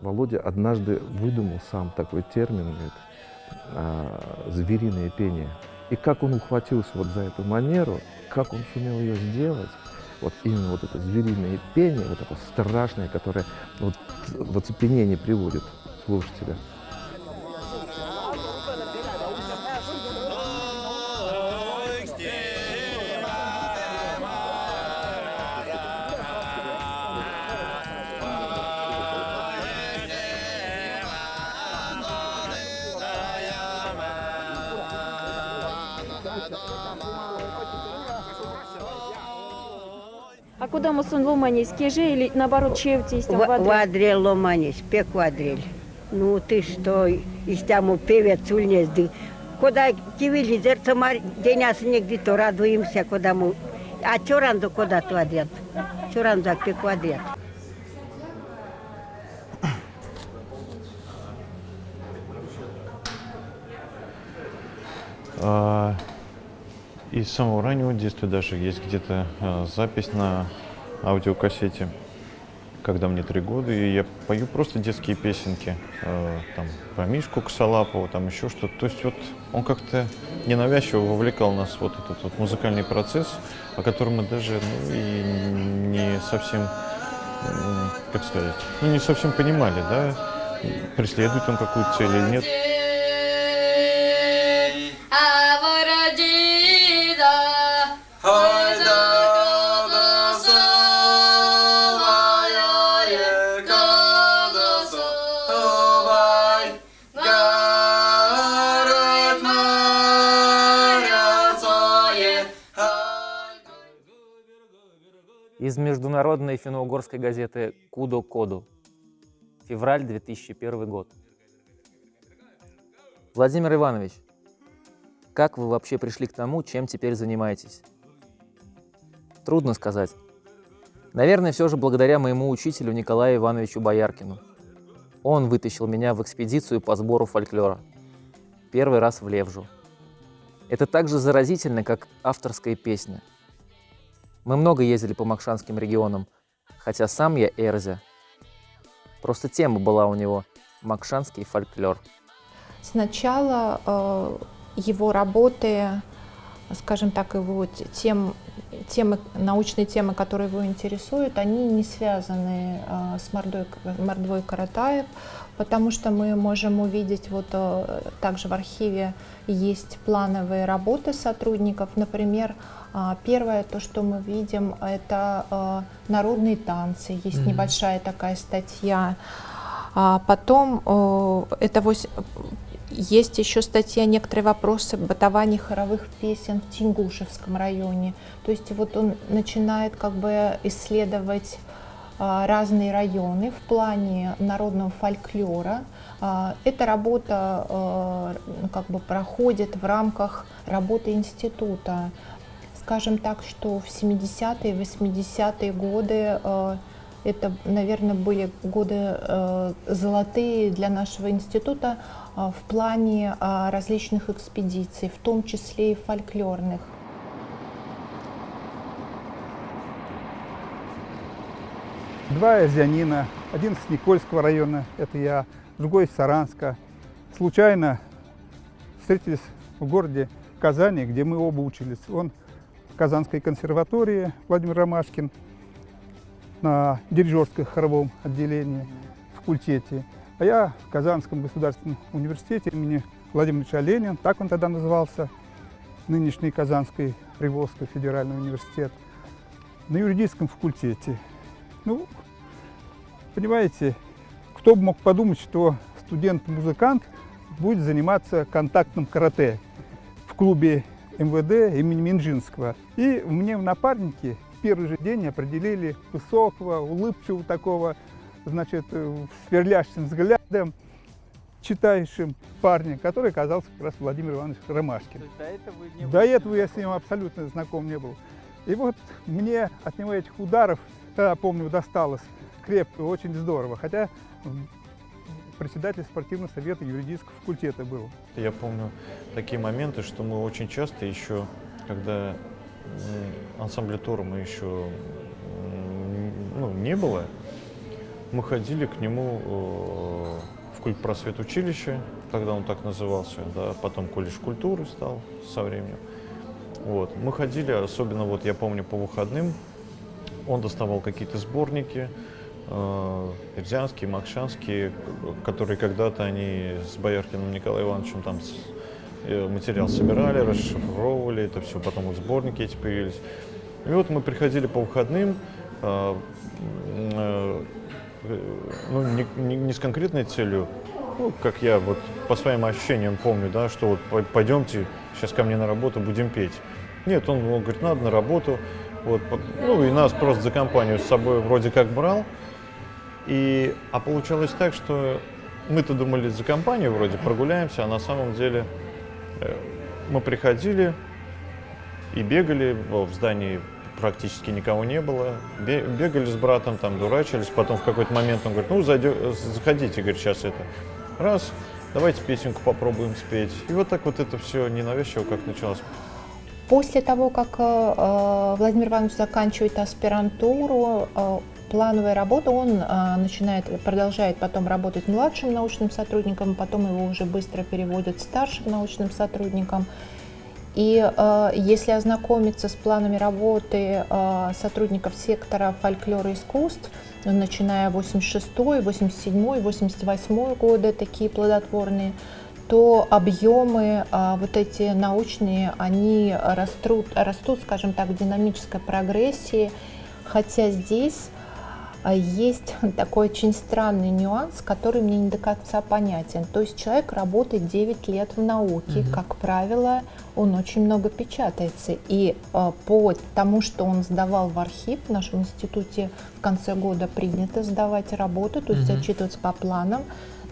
Володя однажды выдумал сам такой термин, говорит, а, звериное пение. И как он ухватился вот за эту манеру, как он сумел ее сделать, вот именно вот это звериное пение, вот это страшное, которое вот в оцепенение приводит слушателя. Куда мусон ломанись? Кеже или наоборот чевти есть В- Вадрель ломанись, пек вадрель. Ну ты что, из тяму певец ульнезды. Куда кивили зерца мар деняс негде то радуемся, куда мы. А чоранду куда то адят? Чоранду пек вадрель. А, И с самого раннего детства даже есть где-то а, запись на аудиокассете, когда мне три года, и я пою просто детские песенки, а, там, про Мишку Косолапова, там еще что-то. То есть вот он как-то ненавязчиво вовлекал нас вот этот вот музыкальный процесс, о котором мы даже ну, и не совсем, как сказать, ну не совсем понимали, да, преследует он какую-то цель или нет. Из международной финно-угорской газеты «Кудо Коду». Февраль 2001 год. Владимир Иванович, как вы вообще пришли к тому, чем теперь занимаетесь? Трудно сказать. Наверное, все же благодаря моему учителю Николаю Ивановичу Бояркину. Он вытащил меня в экспедицию по сбору фольклора. Первый раз в Левжу. Это так же заразительно, как авторская песня. Мы много ездили по Макшанским регионам, хотя сам я Эрзя. Просто тема была у него «Макшанский фольклор». Сначала э, его работы, скажем так, его тем, темы, научные темы, которые его интересуют, они не связаны э, с Мордой, Мордвой Каратаев, потому что мы можем увидеть, вот э, также в архиве есть плановые работы сотрудников, например, а, Первое, то, что мы видим, это э, народные танцы. Есть небольшая такая статья. А Потом это вось- есть еще статья «Некоторые вопросы бытования хоровых песен в Тингушевском районе». То есть вот он начинает как бы исследовать а, разные районы в плане народного фольклора. А, Эта работа как бы проходит в рамках работы института. Скажем так, что в 70-е, 80-е годы э, это, наверное, были годы э, золотые для нашего института э, в плане различных экспедиций, в том числе и фольклорных. Два азианина, один с Никольского района, это я, другой из Саранска. Случайно встретились в городе Казани, где мы оба учились. Он Казанской консерватории, Владимир Ромашкин, на дирижерском хоровом отделении, факультете. А я в Казанском государственном университете имени Владимира Ильича Ленина, так он тогда назывался, нынешний Казанский Приволжский федеральный университет, на юридическом факультете. Ну, понимаете, кто бы мог подумать, что студент-музыкант будет заниматься контактным карате в клубе МВД имени Минжинского. И мне в напарнике в первый же день определили высокого, улыбчивого такого, значит, э, сверлящим взглядом, читающим парня, который оказался как раз Владимир Иванович Ромашкин. До этого я с ним абсолютно знаком не был. И вот мне от него этих ударов, тогда, помню, досталось крепко, очень здорово. Хотя председатель спортивного совета юридического факультета был. Я помню такие моменты, что мы очень часто еще, когда ансамбля тура мы еще ну, не было, мы ходили к нему э, в культпросвет училище, тогда он так назывался, да, потом колледж культуры стал со временем. Вот. Мы ходили, особенно вот я помню по выходным, он доставал какие-то сборники, э, Рязанские, Макшанские, которые когда-то они с Бояркиным Николаем Ивановичем там э, материал собирали, расшифровывали это все, потом вот сборники эти появились. И вот мы приходили по выходным, э, ну, не, не, не с конкретной целью, ну, как я вот по своим ощущениям помню, да, что вот пойдемте сейчас ко мне на работу, будем петь. Нет, он, он говорит, надо на работу. Вот, ну и нас просто за компанию с собой вроде как брал. И, а получалось так, что мы-то думали за компанию вроде прогуляемся, а на самом деле э, мы приходили и бегали в здании практически никого не было. Бегали с братом, там дурачились. Потом в какой-то момент он говорит, ну, зайдё, заходите, говорит, сейчас это. Раз, давайте песенку попробуем спеть. И вот так вот это все ненавязчиво как началось. После того, как э, Владимир Иванович заканчивает аспирантуру, э, плановая работа, он э, начинает, продолжает потом работать младшим научным сотрудником, потом его уже быстро переводят старшим научным сотрудником. И э, если ознакомиться с планами работы э, сотрудников сектора фольклора и искусств, начиная 86, 87, 88 годы, такие плодотворные, то объемы э, вот эти научные, они растут, растут, скажем так, в динамической прогрессии, хотя здесь а есть такой очень странный нюанс, который мне не до конца понятен. То есть человек работает 9 лет в науке, угу. как правило, он очень много печатается. И э, по тому, что он сдавал в архив, в нашем институте в конце года принято сдавать работу, то есть угу. зачитываться по планам.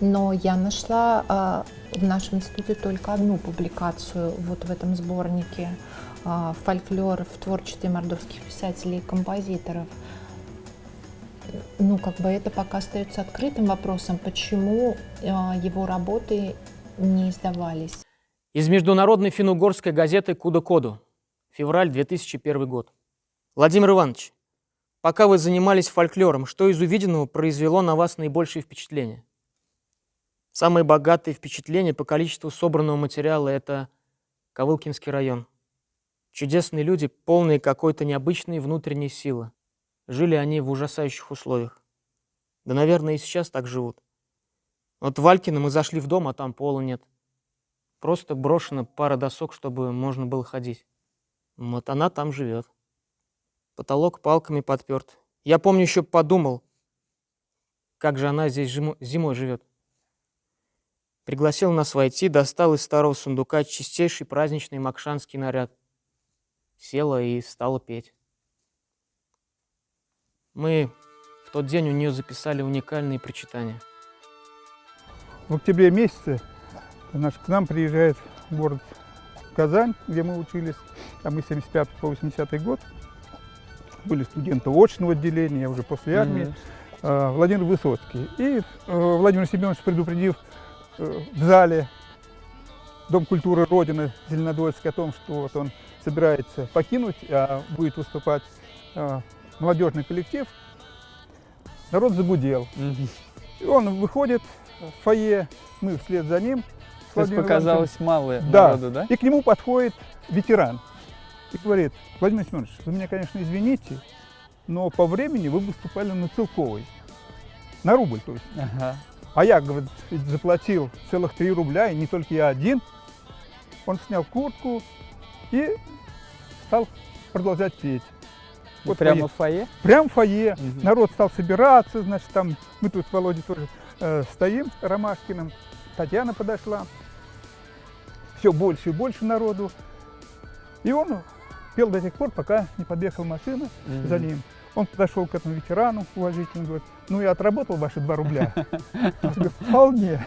Но я нашла э, в нашем институте только одну публикацию вот в этом сборнике э, «Фольклор в творчестве мордовских писателей и композиторов» ну, как бы это пока остается открытым вопросом, почему э, его работы не издавались. Из международной финно-угорской газеты «Куда-коду», февраль 2001 год. Владимир Иванович, пока вы занимались фольклором, что из увиденного произвело на вас наибольшее впечатление? Самые богатые впечатления по количеству собранного материала – это Ковылкинский район. Чудесные люди, полные какой-то необычной внутренней силы. Жили они в ужасающих условиях. Да, наверное, и сейчас так живут. Вот в Валькино мы зашли в дом, а там пола нет. Просто брошена пара досок, чтобы можно было ходить. Вот она там живет. Потолок палками подперт. Я помню, еще подумал, как же она здесь зимой живет. Пригласил нас войти, достал из старого сундука чистейший праздничный макшанский наряд. Села и стала петь. Мы в тот день у нее записали уникальные прочитания. В октябре месяце наш, к нам приезжает город Казань, где мы учились, а мы 75 по 80 год. Были студенты очного отделения, уже после армии. Mm-hmm. Владимир Высоцкий. И э, Владимир Семенович, предупредив э, в зале Дом культуры Родины Зеленодольский о том, что вот он собирается покинуть, а будет выступать э, молодежный коллектив, народ загудел. Угу. И он выходит в фойе, мы вслед за ним. То есть показалось мало да. народу, да? И к нему подходит ветеран и говорит, Владимир Семенович, вы меня, конечно, извините, но по времени вы выступали на Целковой. На рубль, то есть. Ага. А я, говорит, заплатил целых три рубля, и не только я один. Он снял куртку и стал продолжать петь. Вот прямо в фойе? Прямо в фойе. Угу. Народ стал собираться, значит, там мы тут с Володей тоже э, стоим, Ромашкиным. Татьяна подошла. Все больше и больше народу. И он пел до тех пор, пока не подъехала машина угу. за ним. Он подошел к этому ветерану уважительно, говорит, ну я отработал ваши два рубля. Он говорит, вполне.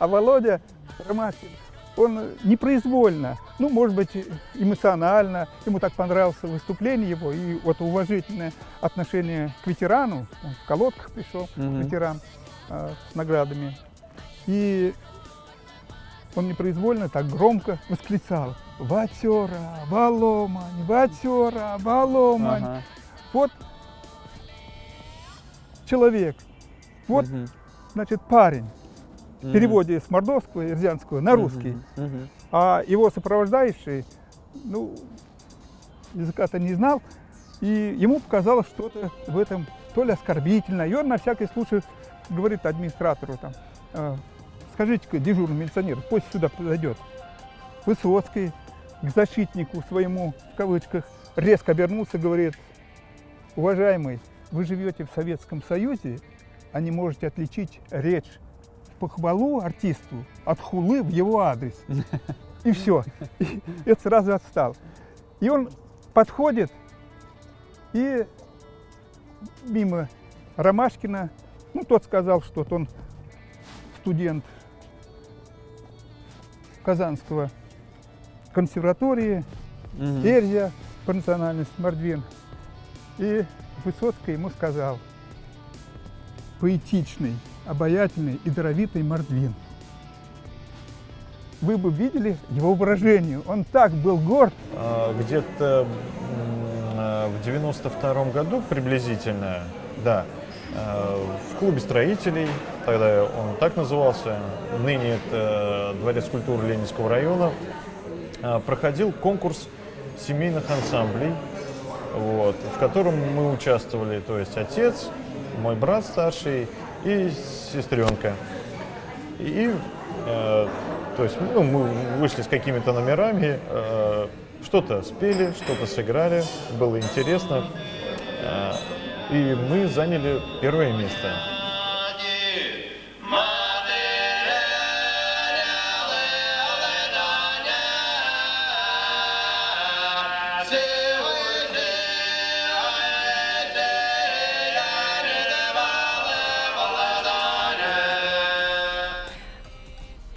А Володя Ромашкин он непроизвольно, ну, может быть, эмоционально, ему так понравилось выступление его, и вот уважительное отношение к ветерану, он в колодках пришел, mm-hmm. ветеран, э, с наградами, и он непроизвольно так громко восклицал «Ватера, Валомань, Ватера, Валомань». Ага. Вот человек. Вот, Мгм. значит, парень. В переводе с мордовского и рязанского на русский. А его сопровождающий, ну, языка-то не знал, и ему показалось что-то в этом то ли оскорбительное. И он на всякий случай говорит администратору там, «А, скажите-ка дежурному милиционеру, пусть сюда подойдет. Высоцкий к защитнику своему, в кавычках, резко обернулся говорит, уважаемый, вы живете в Советском Союзе, а не можете отличить речь похвалу артисту от хулы в его адрес. И все. И это сразу отстал. И он подходит и мимо Ромашкина, ну, тот сказал, что он студент Казанского консерватории, Мгм. Эрзя по национальности Мордвин. И Высоцкий ему сказал, поэтичный, обаятельный и даровитый Мордвин. Вы бы видели его выражение. Он так был горд. А, Где-то а, в 92 году приблизительно, да, а, в клубе строителей, тогда он так назывался, ныне это Дворец культуры Ленинского района, проходил конкурс семейных ансамблей, вот, в котором мы участвовали, то есть отец, мой брат старший и сестренка. И, э, то есть, ну, мы вышли с какими-то номерами, э, что-то спели, что-то сыграли, было интересно. Э, и мы заняли первое место.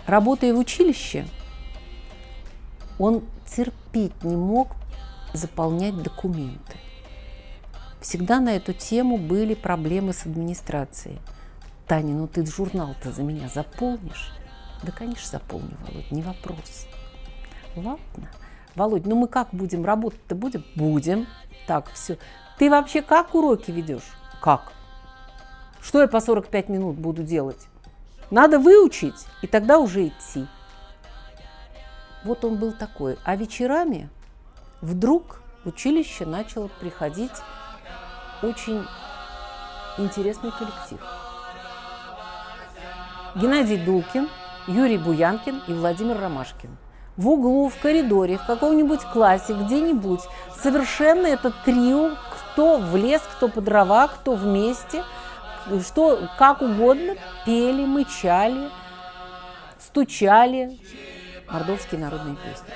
Работая в училище, он терпеть не мог заполнять документы. Всегда на эту тему были проблемы с администрацией. Таня, ну ты журнал-то за меня заполнишь? Да, конечно, заполню, Володь, не вопрос. Ладно. Володь, ну мы как будем работать-то будем? Будем. Так, все. Ты вообще как уроки ведешь? Как? Что я по 45 минут буду делать? Надо выучить, и тогда уже идти. Вот он был такой. А вечерами вдруг в училище начал приходить очень интересный коллектив. Геннадий Дулкин, Юрий Буянкин и Владимир Ромашкин. В углу, в коридоре, в каком-нибудь классе, где-нибудь. Совершенно это трио, кто в лес, кто по дрова, кто вместе, что как угодно, пели, мычали, стучали мордовские народные песни.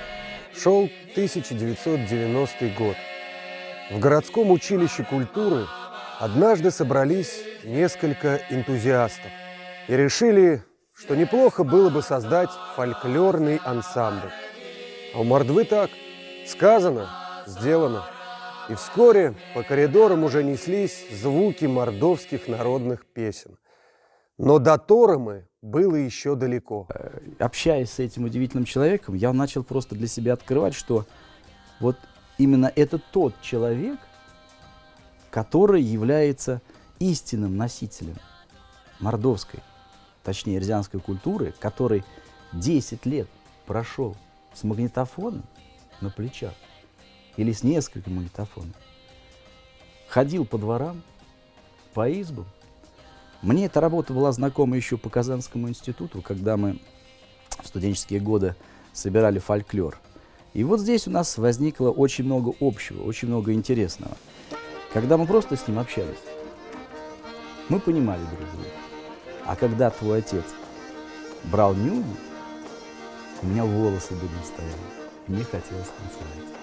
Шел 1990 год. В городском училище культуры однажды собрались несколько энтузиастов и решили, что неплохо было бы создать фольклорный ансамбль. А у Мордвы так. Сказано, сделано. И вскоре по коридорам уже неслись звуки мордовских народных песен. Но до Торомы было еще далеко. общаясь с этим удивительным человеком, я начал просто для себя открывать, что вот именно это тот человек, который является истинным носителем мордовской, точнее рязанской культуры, который 10 лет прошел с магнитофоном на плечах или с несколькими магнитофонами, ходил по дворам, по избам. Мне эта работа была знакома еще по Казанскому институту, когда мы в студенческие годы собирали фольклор. И вот здесь у нас возникло очень много общего, очень много интересного. Когда мы просто с ним общались, мы понимали друг друга. А когда твой отец брал нюни, у меня волосы дыбом стояли. и Мне хотелось танцевать.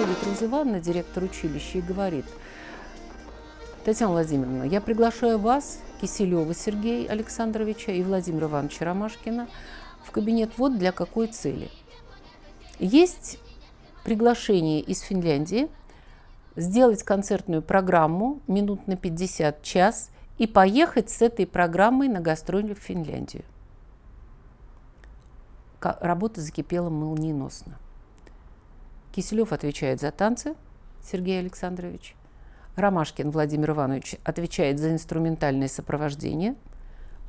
Роза Ивановна, директор училища, и говорит, Татьяна Владимировна, я приглашаю вас, Киселева Сергея Александровича и Владимира Ивановича Ромашкина в кабинет вот для какой цели. Есть приглашение из Финляндии сделать концертную программу минут на 50 час и поехать с этой программой на гастроли в Финляндию. Работа закипела молниеносно. Киселев отвечает за танцы, Сергей Александрович. Ромашкин Владимир Иванович отвечает за инструментальное сопровождение.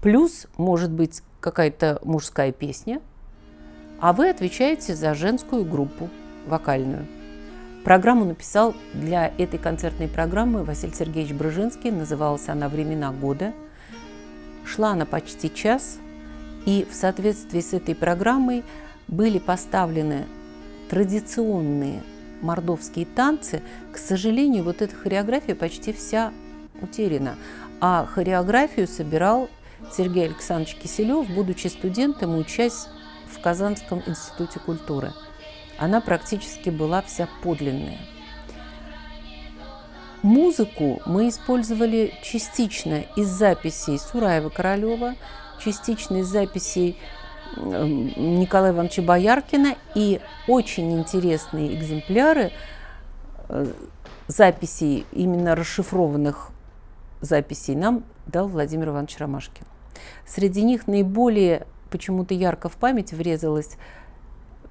Плюс, может быть, какая-то мужская песня. А вы отвечаете за женскую группу, вокальную. Программу написал для этой концертной программы Василий Сергеевич Брыжинский. Называлась она «Времена года». Шла она почти час. И в соответствии с этой программой были поставлены традиционные мордовские танцы. К сожалению, вот эта хореография почти вся утеряна. А хореографию собирал Сергей Александрович Киселев, будучи студентом и учась в Казанском институте культуры. Она практически была вся подлинная. Музыку мы использовали частично из записей Сураева-Королева, частично из записей Николая Ивановича Бояркина и очень интересные экземпляры э, записей, именно расшифрованных записей, нам дал Владимир Иванович Ромашкин. Среди них наиболее почему-то ярко в память врезалась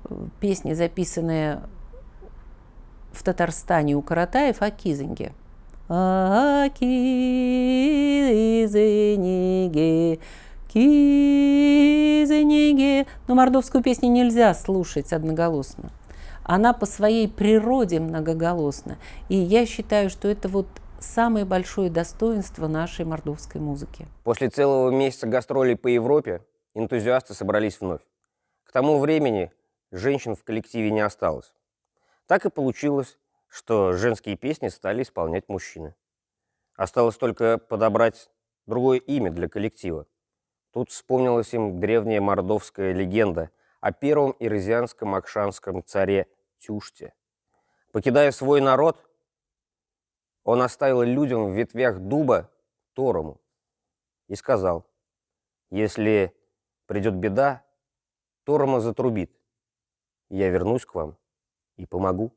э, песня, записанная в Татарстане у Каратаев о Кизинге. О Кизинге, Кизенеге. Но мордовскую песню нельзя слушать одноголосно. Она по своей природе многоголосна. И я считаю, что это вот самое большое достоинство нашей мордовской музыки. После целого месяца гастролей по Европе энтузиасты собрались вновь. К тому времени женщин в коллективе не осталось. Так и получилось, что женские песни стали исполнять мужчины. Осталось только подобрать другое имя для коллектива. Тут вспомнилась им древняя мордовская легенда о первом ирзианском акшанском царе Тюште. Покидая свой народ, он оставил людям в ветвях дуба Торому и сказал, если придет беда, Торома затрубит, я вернусь к вам и помогу.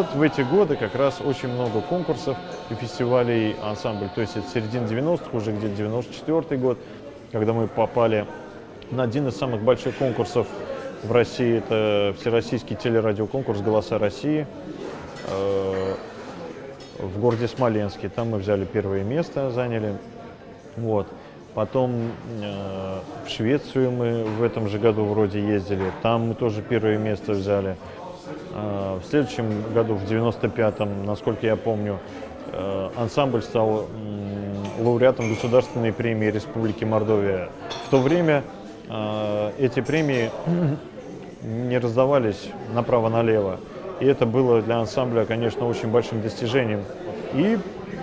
Вот в эти годы как раз очень много конкурсов и фестивалей ансамбль. То есть это середина 90-х, уже где-то 94 год, когда мы попали на один из самых больших конкурсов в России. Это всероссийский телерадиоконкурс «Голоса России» э, в городе Смоленске. Там мы взяли первое место, заняли. Вот. Потом э, в Швецию мы в этом же году вроде ездили. Там мы тоже первое место взяли. А, в следующем году, в 95-м, насколько я помню, э, ансамбль стал лауреатом государственной премии Республики Мордовия. В то время э, эти премии не раздавались направо-налево. И это было для ансамбля, конечно, очень большим достижением. И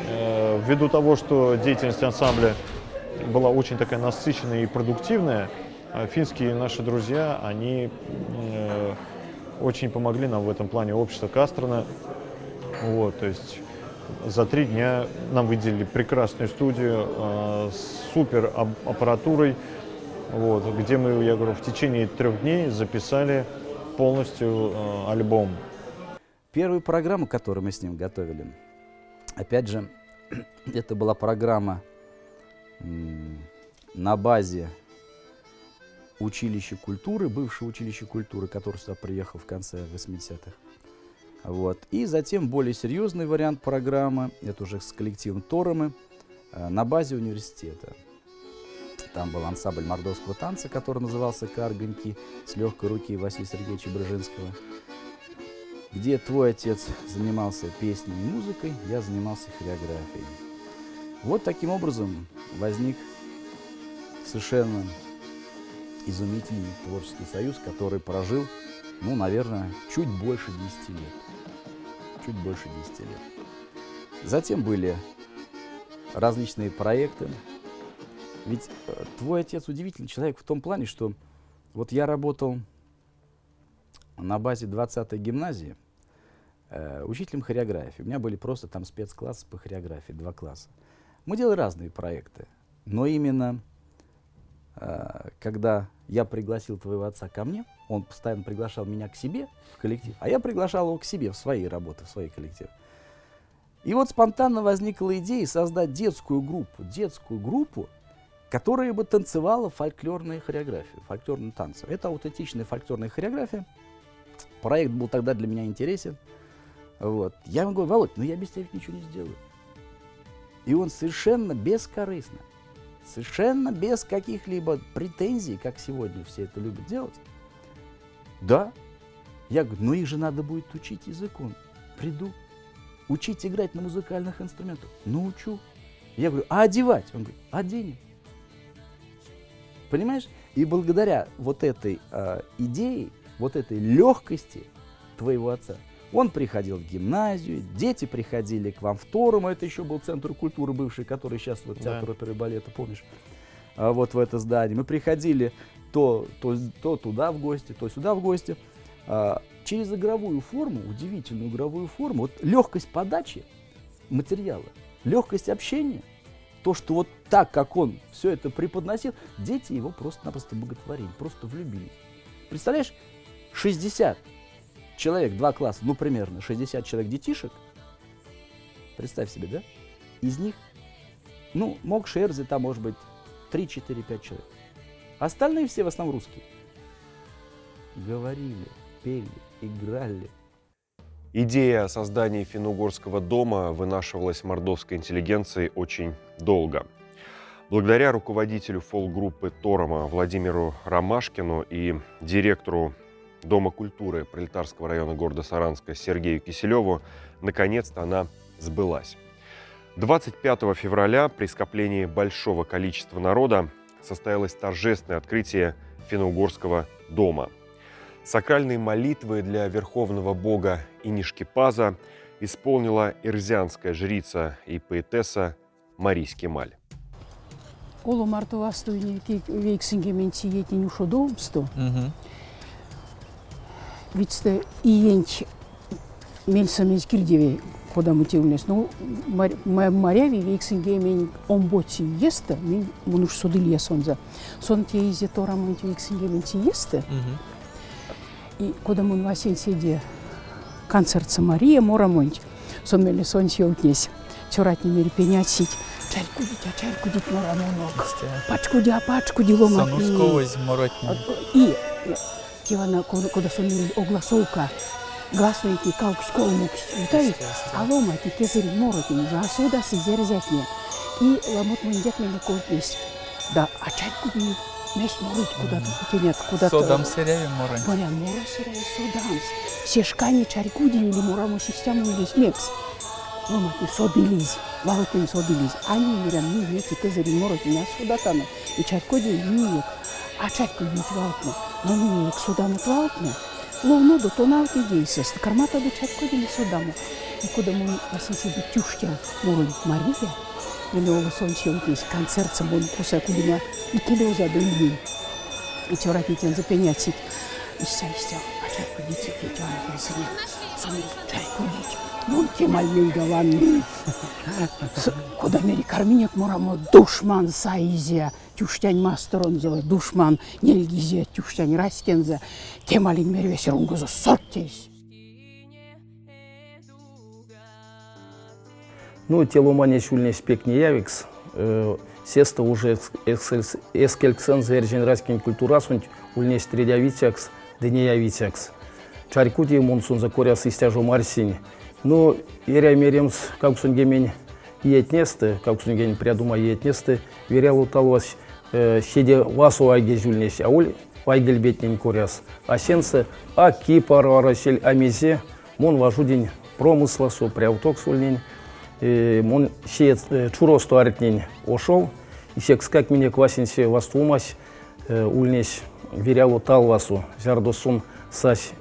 э, ввиду того, что деятельность ансамбля была очень такая насыщенная и продуктивная, финские наши друзья, они очень помогли нам в этом плане общество Кастрона. Вот, то есть за три дня нам выделили прекрасную студию э, с супер аппаратурой, вот, где мы, я говорю, в течение трех дней записали полностью э, альбом. Первую программу, которую мы с ним готовили, опять же, это была программа на базе училище культуры, бывшее училище культуры, который сюда приехал в конце 80-х. Вот. И затем более серьезный вариант программы, это уже с коллективом Торомы, э, на базе университета. Там был ансамбль мордовского танца, который назывался «Карганьки» с легкой руки Василия Сергеевича Брыжинского. Где твой отец занимался песней и музыкой, я занимался хореографией. Вот таким образом возник совершенно изумительный творческий союз, который прожил, ну, наверное, чуть больше 10 лет. чуть больше 10 лет. Затем были различные проекты. Ведь э, твой отец удивительный человек в том плане, что вот я работал на базе 20-й гимназии э, учителем хореографии. У меня были просто там спецклассы по хореографии, два класса. Мы делали разные проекты, но именно э, когда я пригласил твоего отца ко мне, он постоянно приглашал меня к себе в коллектив, а я приглашал его к себе в свои работы, в свои коллективы. И вот спонтанно возникла идея создать детскую группу, детскую группу, которая бы танцевала фольклорные хореографии, фольклорные танцы. Это аутентичная фольклорная хореография. Проект был тогда для меня интересен. Вот. Я ему говорю, Володь, ну я без тебя ничего не сделаю. И он совершенно бескорыстно, совершенно без каких-либо претензий, как сегодня все это любят делать. Да. Я говорю, ну их же надо будет учить языку. Приду. Учить играть на музыкальных инструментах. Научу. Я говорю, а одевать? Он говорит, оденем. Понимаешь? И благодаря вот этой э, идее, вот этой легкости твоего отца, он приходил в гимназию, дети приходили к вам в Торум, это еще был центр культуры бывший, который сейчас вот театр да. оперы и балета, помнишь? А, вот в это здание. Мы приходили то, то, то туда в гости, то сюда в гости. А, через игровую форму, удивительную игровую форму, вот легкость подачи материала, легкость общения, то, что вот так, как он все это преподносил, дети его просто-напросто боготворили, просто влюбились. Представляешь, 60 человек, два класса, ну примерно 60 человек детишек, представь себе, да? Из них, ну, мог Шерзи там, может быть, 3, 4, 5 человек. Остальные все в основном русские. Говорили, пели, играли. Идея о создании финно-угорского дома вынашивалась мордовской интеллигенцией очень долго. Благодаря руководителю фолк-группы Торома Владимиру Ромашкину и директору Дома культуры Пролетарского района города Саранска Сергею Киселеву, наконец-то она сбылась. 25 февраля при скоплении большого количества народа состоялось торжественное открытие финно-угорского дома. Сакральные молитвы для верховного бога Инишкипаза исполнила ирзианская жрица и поэтесса Марис Кемаль. Олу мартовастуйни вейксингементи етин ушодоумсто. Вицте иенч мельсамезгильдеве кода мутилмес. Ну, моряви вексинге мен омботи есті, мен мұныш судыл есонза. Сон те изе торамынти вексинге мен те есті. И кода мун васен седе концерт Самария морамонти. Сон мели сон се утнес. Чуратни мери пенять сить. Чайку дитя, чайку дит морамонок. Пачку дя, пачку дилома. Санускова из моротни. И Кивана, куда сон мели огласовка гласноyti калкус колмукс утай алома ти кезери моротин жа сода си зерзятне и ламот мундят мене колпес да а чайку би меш морот куда то тенят куда то содам сереви морот боря моро сереви содам сешкани чарикуди или морамо систему или смекс Лома ти содилиз, валотин содилиз. Ани мирам ни веки кезери моротин, а сода тано. И чаркоди ниек, а чарку бит валтно. Но ниек соданат валтно. Ловно до тоналки дейсес, кармата до чатко дили содамо. И куда мы васиси би тюштя мурон Мария, или ола сонче утис концерт самон куса кудима и келеза до ими. И чорати тен запенятсит. Ища, ища, а чатко дити кетяна пенсине. Сами чайко дити. Мон кемаль мейгаланны. Куда мери карминек морамо душман саизия. Тюштянь мастеронзо душман нельгизе тюштянь раскензе темалин мервесер унгузо соттейс. Ну, теломания шульне спек не явикс. Э, сеста уже эскельксен зерджен раскин культурасунь ульне стрелявитякс, денеявитякс. Чарькути монсун за коряс истяжу марсинь. Ну, еря меремс, как сунгемень етнесты, как сунгень прядума етнесты, верял уталось Э, шеде э, э, васу айге жүлнеш әуіл айгел бетнен көрес. Асенсы а кипар арашел амезе мон важудин промысласу пряуток сүлнен мон ше чуросту арытнен ошол исекскак мене квасинсе вастумас ульнес верялу талвасу жардосун сас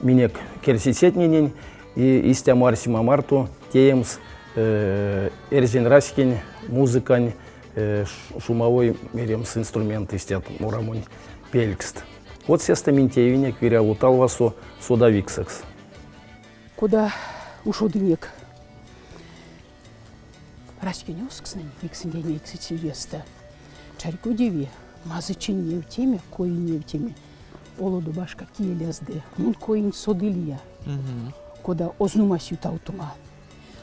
минек керсисетненен и истямар симамарту теемс эрзен раскин музыкань шумовой меремс инструмент истят мурамунь пелькст. Вот сеста минтеевинек виря уталвасо содавиксакс. Куда ушодынек раскинёсксны иксиндене иксичиеста. Чарку деви мазычин не в теме, кои не в теме. Олоду башка киелезде, мун коин содылия. Кода ознума сютаутума.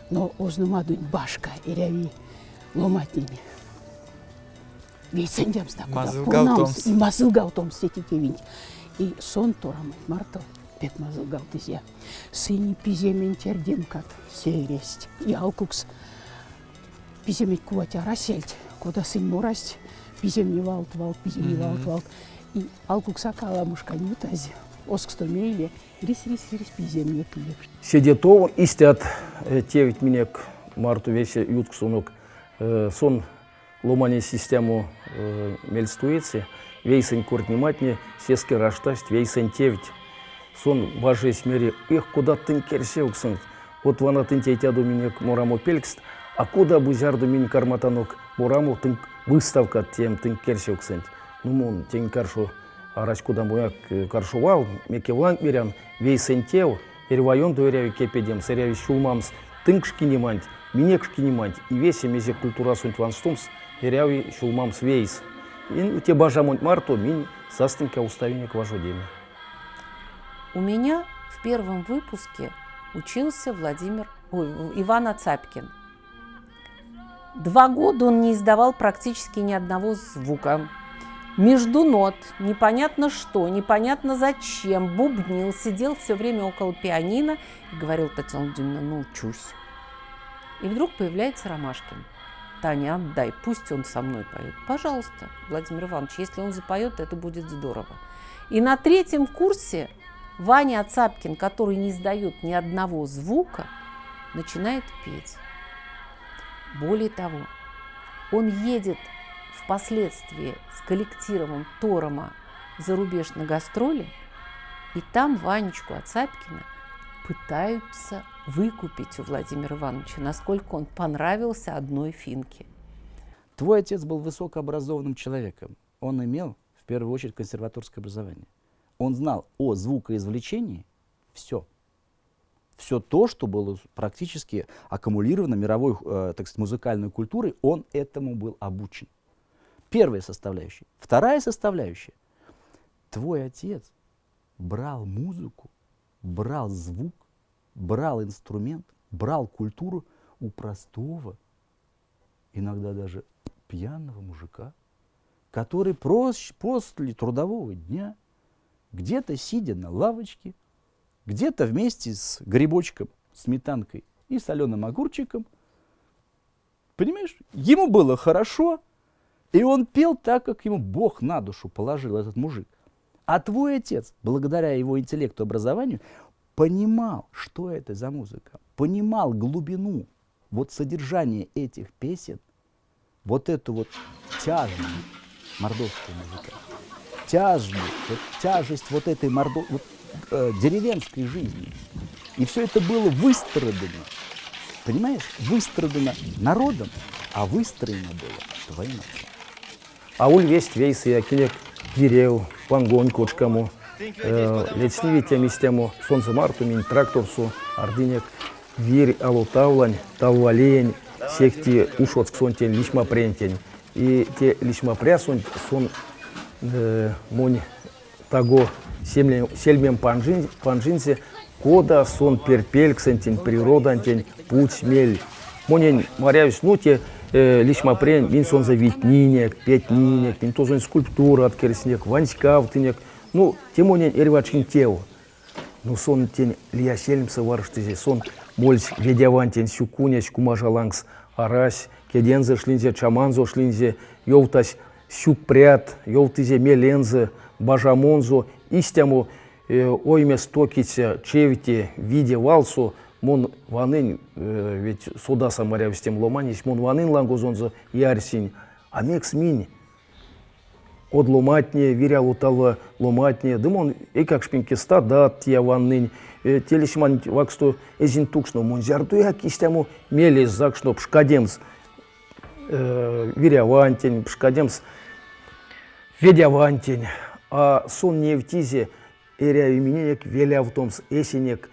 Но ознума дунь башка иряви ломатними. Вейсендямс да куда Мазылгаутомс. и мазылгаутомс сети кевинь. И сон торамы марто пет мазылгаутызя. Сыни пиземен тердемкат сересть. И алкукс пиземет куватя расельт. Кода сын морасть, пизем не валт, валт, пизем не валт, валт. И алкукса кала мушканю тази. Осксто мейле, рис, рис, рис, пизем не пилеп. Седетов истят э, тевить минек марту весе ютксунук э, сон ломани систему э, мельстуицы вейсен куртниматни сески раштасть вейсен тевить сон баже смери эх куда тын керсеуксын вот вана тын тейтяду минек мураму пелькст а куда бузярду мин карматанок? Мураму тын выставка тем тын керсеуксын ну мон тень каршу араш куда муяк э, каршувал меке вланг берян вейсен тев Эрвайон дуэряви кепедем, сыряви шулмамс, тынкшки неманть, минекшки неманть, и весе мезе культура сунт ванстумс, эряви шулмамс вейс. И те бажамонт марто, мини састынка уставинек важодеме. У меня в первом выпуске учился Владимир, ой, Иван Ацапкин. Два года он не издавал практически ни одного звука. Между нот, непонятно что, непонятно зачем, бубнил, сидел все время около пианино и говорил, Татьяна Владимировна, ну учусь. И вдруг появляется Ромашкин. Таня, отдай, пусть он со мной поет. Пожалуйста, Владимир Иванович, если он запоет, это будет здорово. И на третьем курсе Ваня Ацапкин, который не издает ни одного звука, начинает петь. Более того, он едет впоследствии с коллективом Торома за рубеж на гастроли, и там Ванечку Ацапкина пытаются выкупить у Владимира Ивановича, насколько он понравился одной финке. Твой отец был высокообразованным человеком. Он имел, в первую очередь, консерваторское образование. Он знал о звукоизвлечении все. Все то, что было практически аккумулировано мировой, э, так сказать, музыкальной культурой, он этому был обучен. Первая составляющая. Вторая составляющая. Твой отец брал музыку, брал звук, брал инструмент, брал культуру у простого, иногда даже пьяного мужика, который прос- после трудового дня, где-то сидя на лавочке, где-то вместе с грибочком, сметанкой и соленым огурчиком, понимаешь, ему было хорошо, и он пел так, как ему Бог на душу положил, этот мужик. А твой отец, благодаря его интеллекту образованию, понимал, что это за музыка, понимал глубину, вот содержание этих песен, вот эту вот тяжесть мордовской музыки, тяжесть, вот тяжесть вот этой мордо, вот, э, деревенской жизни. И все это было выстрадано, понимаешь, выстрадано народом, а выстроено было твоим отцом. Ауль весть вейс и акилек дерев, пангонь кочкаму, э, лечнивите местему, солнце марту мин тракторсу, ардинек, вирь алутавлань, таввалень, сехти ушот сонтень лишма прентень. И те лишма прясунь сон э, монь семлем, сельмем панжин, панжинсе, кода сон перпельксентень, природантень, путь мель. Монень морявич, ну те э, лишма прень, мин сон за витнинек, пятнинек, мин тоже скульптура от керснек, ванськавтынек, ну, темонень эрвачкин теу. Ну, сон тень лия селимса варштызе, сон мольс ведявантень сюкуняч кумажалангс, арась, кедензе шлинзе, чаманзо шлинзе, йовтась сюкпрят, йовтызе мелензе, бажамонзо, истяму э, ойме стокице, чевите, виде валсу, мон ванын, э, ведь сода самарявстем ломанись, мон ванын лангузонзо ярсинь, а мекс минь, от ломатне, виря утала ломатне, дымон, и как шпинки стадат, я ваннынь, телешман ваксту эзин тукшно. Мунзярду я кистяму мелес закшно пшкадемс вирявантень, пшкадемс ведявантень, а сон не в тизе эря именек велявтомс эсенек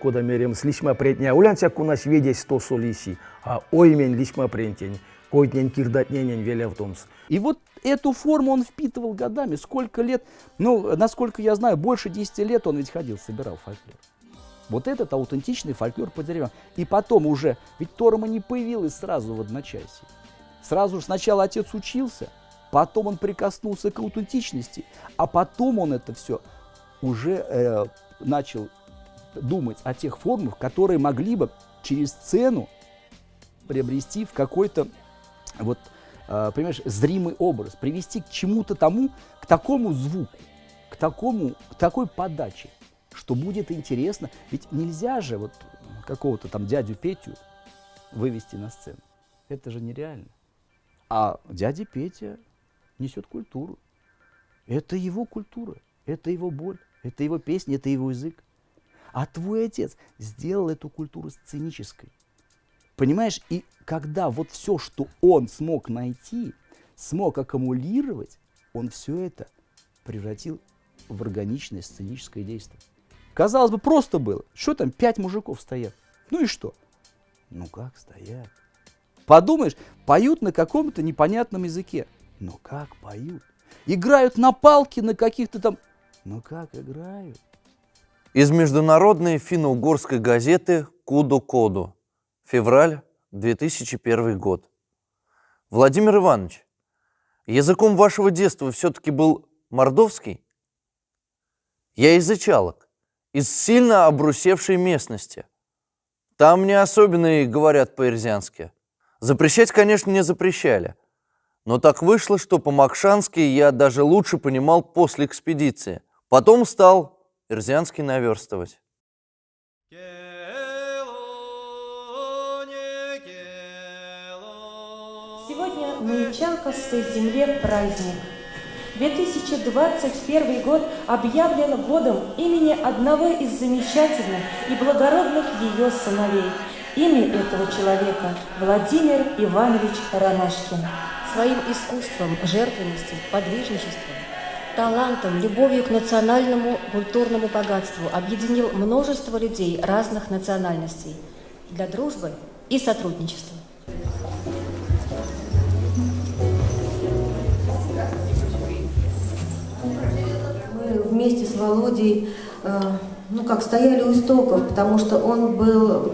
кода мерем слишма предня улянцяк у нас ведесь сто солиси, а оймен лишма прентень, койтнен кирдатненен велявтомс. И вот эту форму он впитывал годами. Сколько лет, ну, насколько я знаю, больше 10 лет он ведь ходил, собирал фольклор. Вот этот аутентичный фольклор по деревьям. И потом уже, ведь Торма не появилась сразу в одночасье. Сразу же сначала отец учился, потом он прикоснулся к аутентичности, а потом он это все уже э, начал думать о тех формах, которые могли бы через сцену приобрести в какой-то вот Э, понимаешь, зримый образ, привести к чему-то тому, к такому звуку, к, такому, к такой подаче, что будет интересно. Ведь нельзя же вот какого-то там дядю Петю вывести на сцену. Это же нереально. А дядя Петя несет культуру. Это его культура, это его боль, это его песня, это его язык. А твой отец сделал эту культуру сценической. Понимаешь, и когда вот все, что он смог найти, смог аккумулировать, он все это превратил в органичное сценическое действие. Казалось бы, просто было. Что там, пять мужиков стоят? Ну и что? Ну как стоят? Подумаешь, поют на каком-то непонятном языке. Но как поют? Играют на палке на каких-то там... Ну как играют? Из международной финно-угорской газеты «Куду-Коду». Февраль 2001 год. Владимир Иванович, языком вашего детства все-таки был мордовский? Я из Ичалок, из сильно обрусевшей местности. Там не особенно говорят по-ирзянски. Запрещать, конечно, не запрещали. Но так вышло, что по-макшански я даже лучше понимал после экспедиции. Потом стал ирзянский наверстывать. На Ичалковской земле праздник. 2021 год объявлен годом имени одного из замечательных и благородных ее сыновей. Имя этого человека – Владимир Иванович Ромашкин. Своим искусством, жертвенностью, подвижничеством, талантом, любовью к национальному культурному богатству объединил множество людей разных национальностей для дружбы и сотрудничества. Вместе с Володей, э, ну как, стояли у истоков, потому что он был,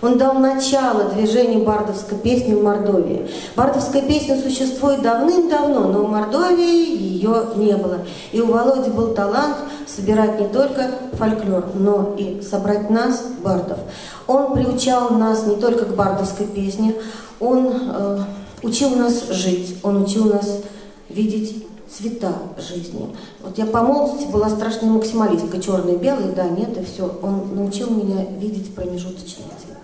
он дал начало движению бардовской песни в Мордовии. Бардовская песня существует давным-давно, но в Мордовии ее не было. И у Володи был талант собирать не только фольклор, но и собрать нас, бардов. Он приучал нас не только к бардовской песне, он э, учил нас жить, он учил нас видеть цвета жизни. Вот я по молодости была страшная максималистка, черный, белый, да, нет, и все. Он научил меня видеть промежуточные цвета.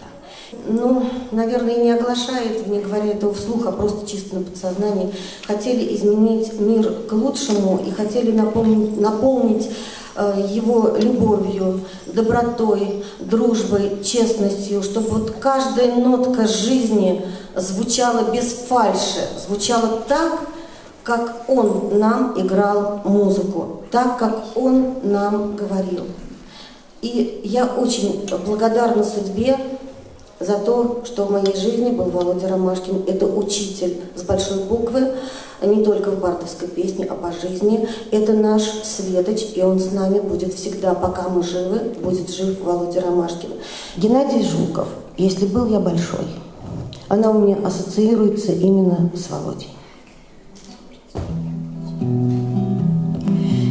Ну, наверное, не оглашает, не говоря этого вслух, а просто чисто на подсознании. Хотели изменить мир к лучшему и хотели наполнить, наполнить э, его любовью, добротой, дружбой, честностью, чтобы вот каждая нотка жизни звучала без фальши, звучала так, как он нам играл музыку, так как он нам говорил. И я очень благодарна судьбе за то, что в моей жизни был Володя Ромашкин. Это учитель с большой буквы, не только в бардовской песне, а по жизни. Это наш светоч, и он с нами будет всегда, пока мы живы, будет жив Володя Ромашкин. Геннадий Жуков, если был я большой, она у меня ассоциируется именно с Володей.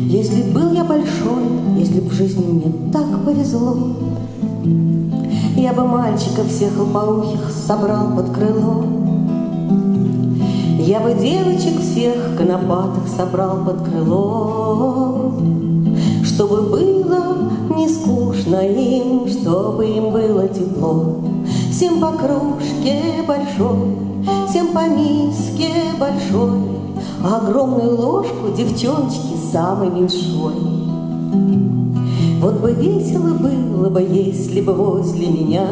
Если был я большой, если в жизни мне так повезло, Я бы мальчиков всех лопоухих собрал под крыло. Я бы девочек всех конопатых собрал под крыло, Чтобы было не скучно им, чтобы им было тепло. Всем по кружке большой, всем по миске большой, а огромную ложку девчоночки самой меньшой. Вот бы весело было бы, если бы возле меня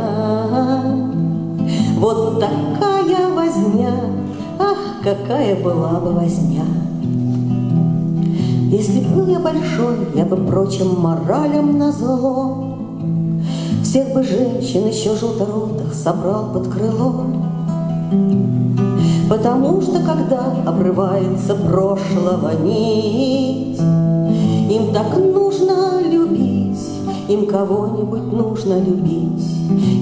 Вот такая возня, ах, какая была бы возня. Если был я большой, я бы прочим моралям назло Всех бы женщин еще желторотых собрал под крыло. Потому что когда обрывается прошлого нить, Им так нужно любить, им кого-нибудь нужно любить.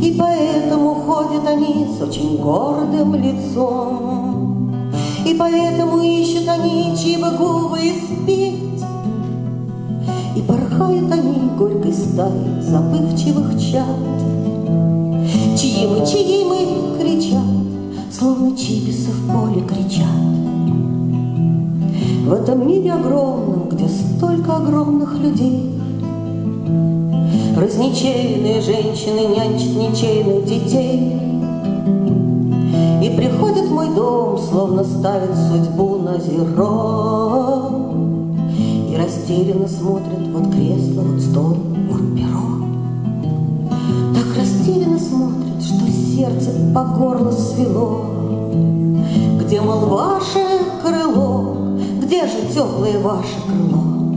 И поэтому ходят они с очень гордым лицом, И поэтому ищут они, чьи бы губы испить. И порхают они горькой стаей забывчивых чад, Чьи мы, чьи мы кричат, словно чибисы в поле кричат. В этом мире огромном, где столько огромных людей, Разничейные женщины нянчат ничейных детей. И приходят в мой дом, словно ставят судьбу на зеро, И растерянно смотрят, вот кресло, вот стол, вот перо. Так растерянно смотрят, что сердце по горло свело. Где, мол, ваше крыло, где же теплое ваше крыло?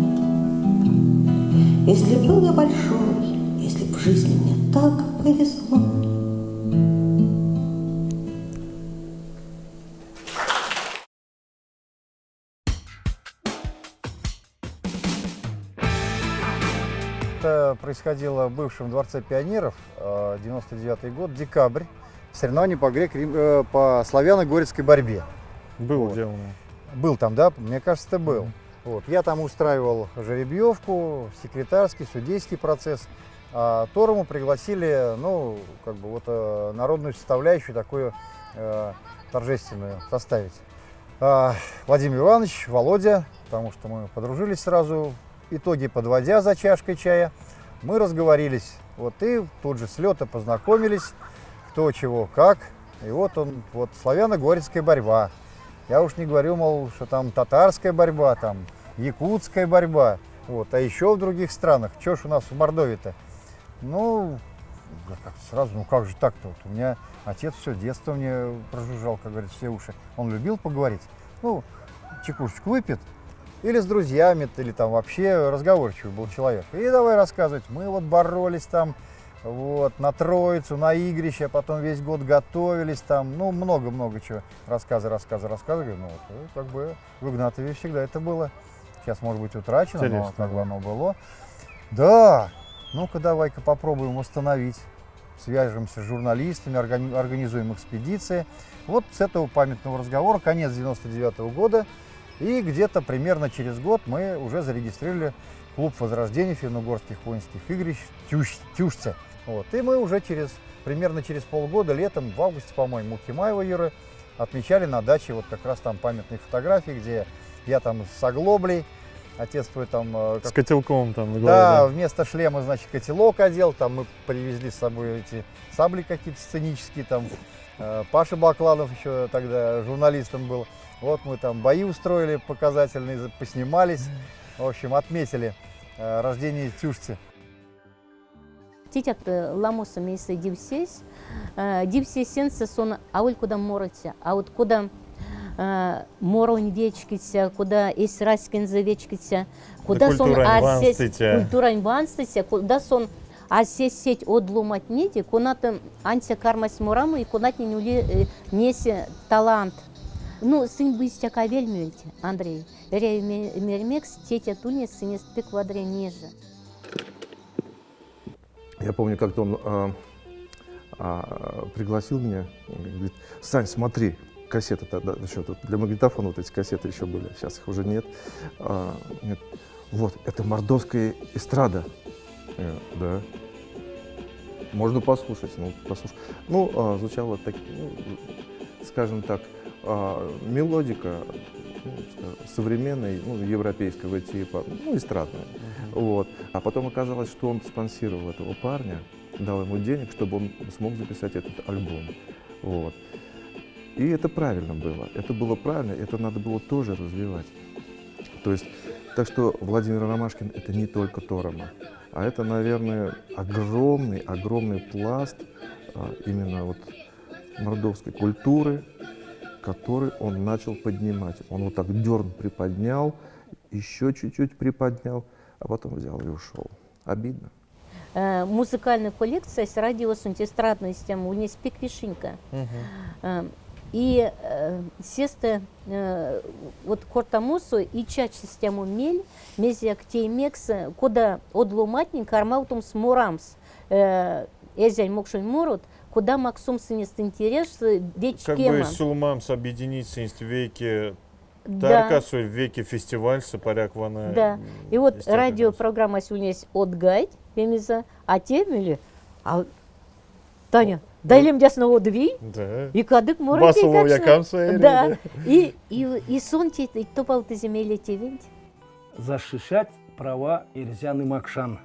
Если был я большой, если в жизни мне так повезло. Это происходило в бывшем дворце пионеров, 99 год, декабрь. Соревнования по, грек, э, по славяно-горецкой борьбе. Был Вот. сделано. Был там, да? Мне кажется, ты был. Вот. Я там устраивал жеребьевку, секретарский, судейский процесс. А Торому пригласили, ну, как бы вот э, народную составляющую такую э, торжественную составить. А, Владимир Иванович, Володя, потому что мы подружились сразу, итоги подводя за чашкой чая, мы разговорились. Вот и тут же с лета познакомились, кто чего как. И вот он, вот славяно-горецкая борьба. Я уж не говорю, мол, что там татарская борьба, там якутская борьба. Вот. А еще в других странах. Что ж у нас в Мордовии-то? Ну, сразу, ну как же так-то? Вот у меня отец все детство мне прожужжал, как говорится, все уши. Он любил поговорить. Ну, чекушечку выпьет, или с друзьями, или там вообще разговорчивый был человек. И давай рассказывать, мы вот боролись там, вот, на Троицу, на игрище, потом весь год готовились там, ну, много-много чего. Рассказы, рассказы, рассказы. Говорю, Ну, вот, э, как бы в Игнатове всегда это было. Сейчас, может быть, утрачено, но Интересно, как бы оно было. Да, ну-ка давай-ка попробуем восстановить. Свяжемся с журналистами, органи- организуем экспедиции. Вот с этого памятного разговора, конец 99 года, и где-то примерно через год мы уже зарегистрировали клуб возрождения финно-угорских воинских игрищ Тюш, Тюшце. Вот. И мы уже через, примерно через полгода, летом, в августе, по-моему, у Кимаева Юры, отмечали на даче вот как раз там памятные фотографии, где я там с оглоблей, отец твой там... э, С как- котелком там на голове. да, да. вместо шлема, значит, котелок одел, там мы привезли с собой эти сабли какие-то сценические, там э, Паша Бакланов еще тогда журналистом был. Вот мы там бои устроили показательные, за- поснимались, в общем, отметили э, рождение Тюшцы. Титят ламоса мейсы дивсес, дивсесенсе сон ауль куда моротя, а вот куда моронь вечкися, куда эс раскинзе вечкися, куда сон ванстытя. культурань ванстытя, куда сон асес сеть одлумать неди, кунаты анся кармась мураму и кунат не нули несе талант. Ну, сын быстя кавель мюльте, Андрей. Рей мермекс, тетя тунес, сынес пик квадре ниже. Я помню, как-то он а, а, пригласил меня, говорит, Сань, смотри, кассеты тогда, еще тут для магнитофона вот эти кассеты еще были, сейчас их уже нет. А, говорит, вот, это мордовская эстрада. Я, да. Можно послушать, ну, послушай. Ну, а, звучало так, ну, скажем так, а, мелодика ну, современной, ну, европейского типа, ну, эстрадная. Вот. А потом оказалось, что он спонсировал этого парня, дал ему денег, чтобы он смог записать этот альбом. Вот. И это правильно было. Это было правильно, это надо было тоже развивать. То есть, так что Владимир Ромашкин это не только Торома, а это, наверное, огромный, огромный пласт а, именно вот мордовской культуры, который он начал поднимать. Он вот так дерн приподнял, еще чуть-чуть приподнял, а потом взял и ушел. Обидно. Э, музыкальная коллекция с радиосунт эстрадную систему у нас пик вишенька. Э, и э, сесте э, вот кортамусу и чач систему мель, мезиак теймекс, куда одлуматник армаутум смурамс, э, эзянь мокшин мурут, куда максум сынест интерес, ведь Как бы сулмамс объединиться в веке Тарка, да. веке фестиваль, сапаряк вана. Да. И вот радиопрограмма сегодня есть от гайд, пемиза, а темели, а Таня, Дайлем дясно дві, да. і кадик морити. Басово якам да. да. И, и, и сон те, и топал ты земель те винт. Защищать права Ирзян и Макшан.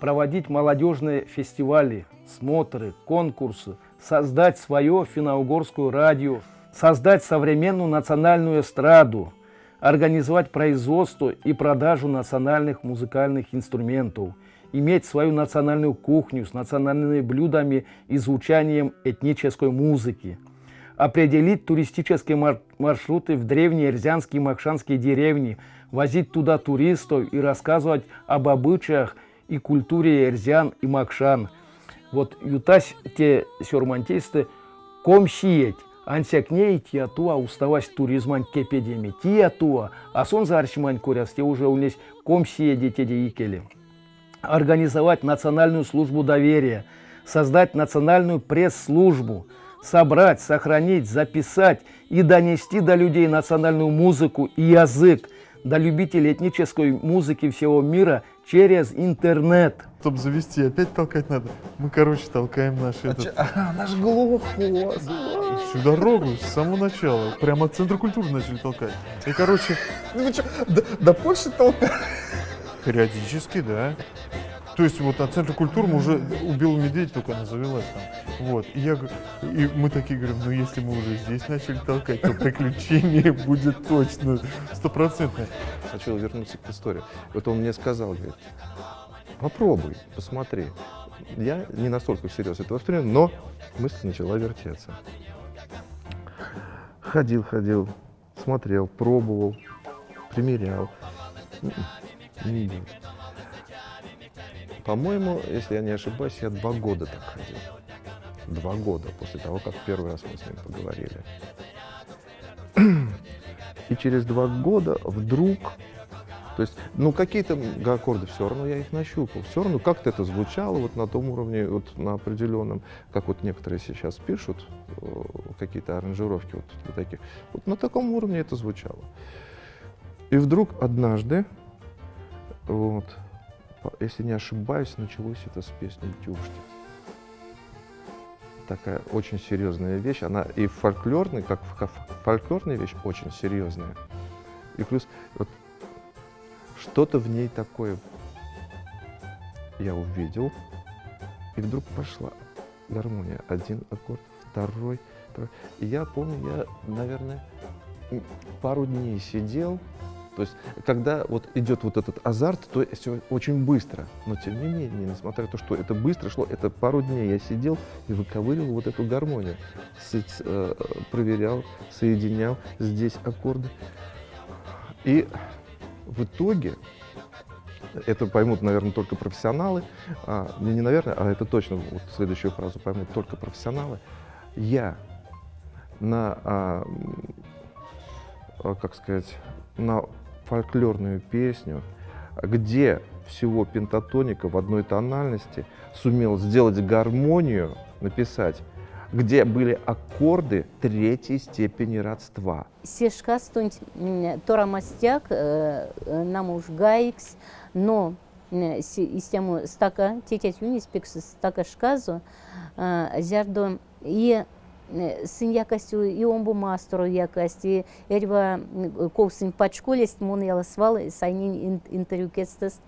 Проводить молодежные фестивали, смотры, конкурсы, создать свое финно-угорское радио, создать современную национальную эстраду, организовать производство и продажу национальных музыкальных инструментов – иметь свою национальную кухню с национальными блюдами и звучанием этнической музыки, определить туристические маршруты в древние эрзянские и макшанские деревни, возить туда туристов и рассказывать об обычаях и культуре эрзян и макшан. Вот ютась те сюрмантисты комсиеть, ансякней тиатуа уставась туризман кепедеми тиатуа, а сон за арчимань куряс, те уже у них комсие детей икели. Организовать национальную службу доверия, создать национальную пресс-службу, собрать, сохранить, записать и донести до людей национальную музыку и язык, до любителей этнической музыки всего мира через интернет. Чтобы завести, опять толкать надо. Мы, короче, толкаем наш а этот... А, наш глухоз. Всю дорогу, с самого начала. Прямо от центра культуры начали толкать. И, короче... Ну, что, до, до Польши толкать? Периодически, да. То есть вот от центра культуры мы уже убил медведь только она там. Вот. И, я, и мы такие говорим, ну если мы уже здесь начали толкать, то приключение будет точно стопроцентное. Хочу вернуться к истории. Вот он мне сказал, говорит, попробуй, посмотри. Я не настолько всерьез это воспринял, но мысль начала вертеться. Ходил, ходил, смотрел, пробовал, примерял. Не идет. По-моему, если я не ошибаюсь, я два года так ходил. Два года после того, как первый раз мы с ним поговорили. И через два года вдруг, то есть, ну, какие-то аккорды все равно я их нащупал, все равно как-то это звучало вот на том уровне, вот на определенном, как вот некоторые сейчас пишут, э, какие-то аранжировки вот таких, вот на таком уровне это звучало. И вдруг однажды, вот, если не ошибаюсь, началось это с песни «Дюшти». Такая очень серьезная вещь. Она и фольклорная, как фольклорная вещь, очень серьезная. И плюс вот, что-то в ней такое я увидел, и вдруг пошла гармония. Один аккорд, второй, второй. И я помню, я, наверное, пару дней сидел, то есть, когда вот идет вот этот азарт, то все очень быстро. Но тем не менее, несмотря на то, что это быстро шло, это пару дней я сидел и выковыривал вот эту гармонию. С, э, проверял, соединял здесь аккорды. И в итоге, это поймут, наверное, только профессионалы, а, не, не наверное, а это точно, вот следующую фразу поймут только профессионалы, я на, а, а как сказать, на фольклорную песню, где всего пентатоника в одной тональности сумел сделать гармонию, написать, где были аккорды третьей степени родства. Сешка стунь тора мастяк, э, э, нам уж гаикс, но систему стака, тетять юнис пикс стака шказу, э, зярдо и сын якостью и омбу мастеру якости эрва ковсын пачколест мон яласвал сайнин интервью кестест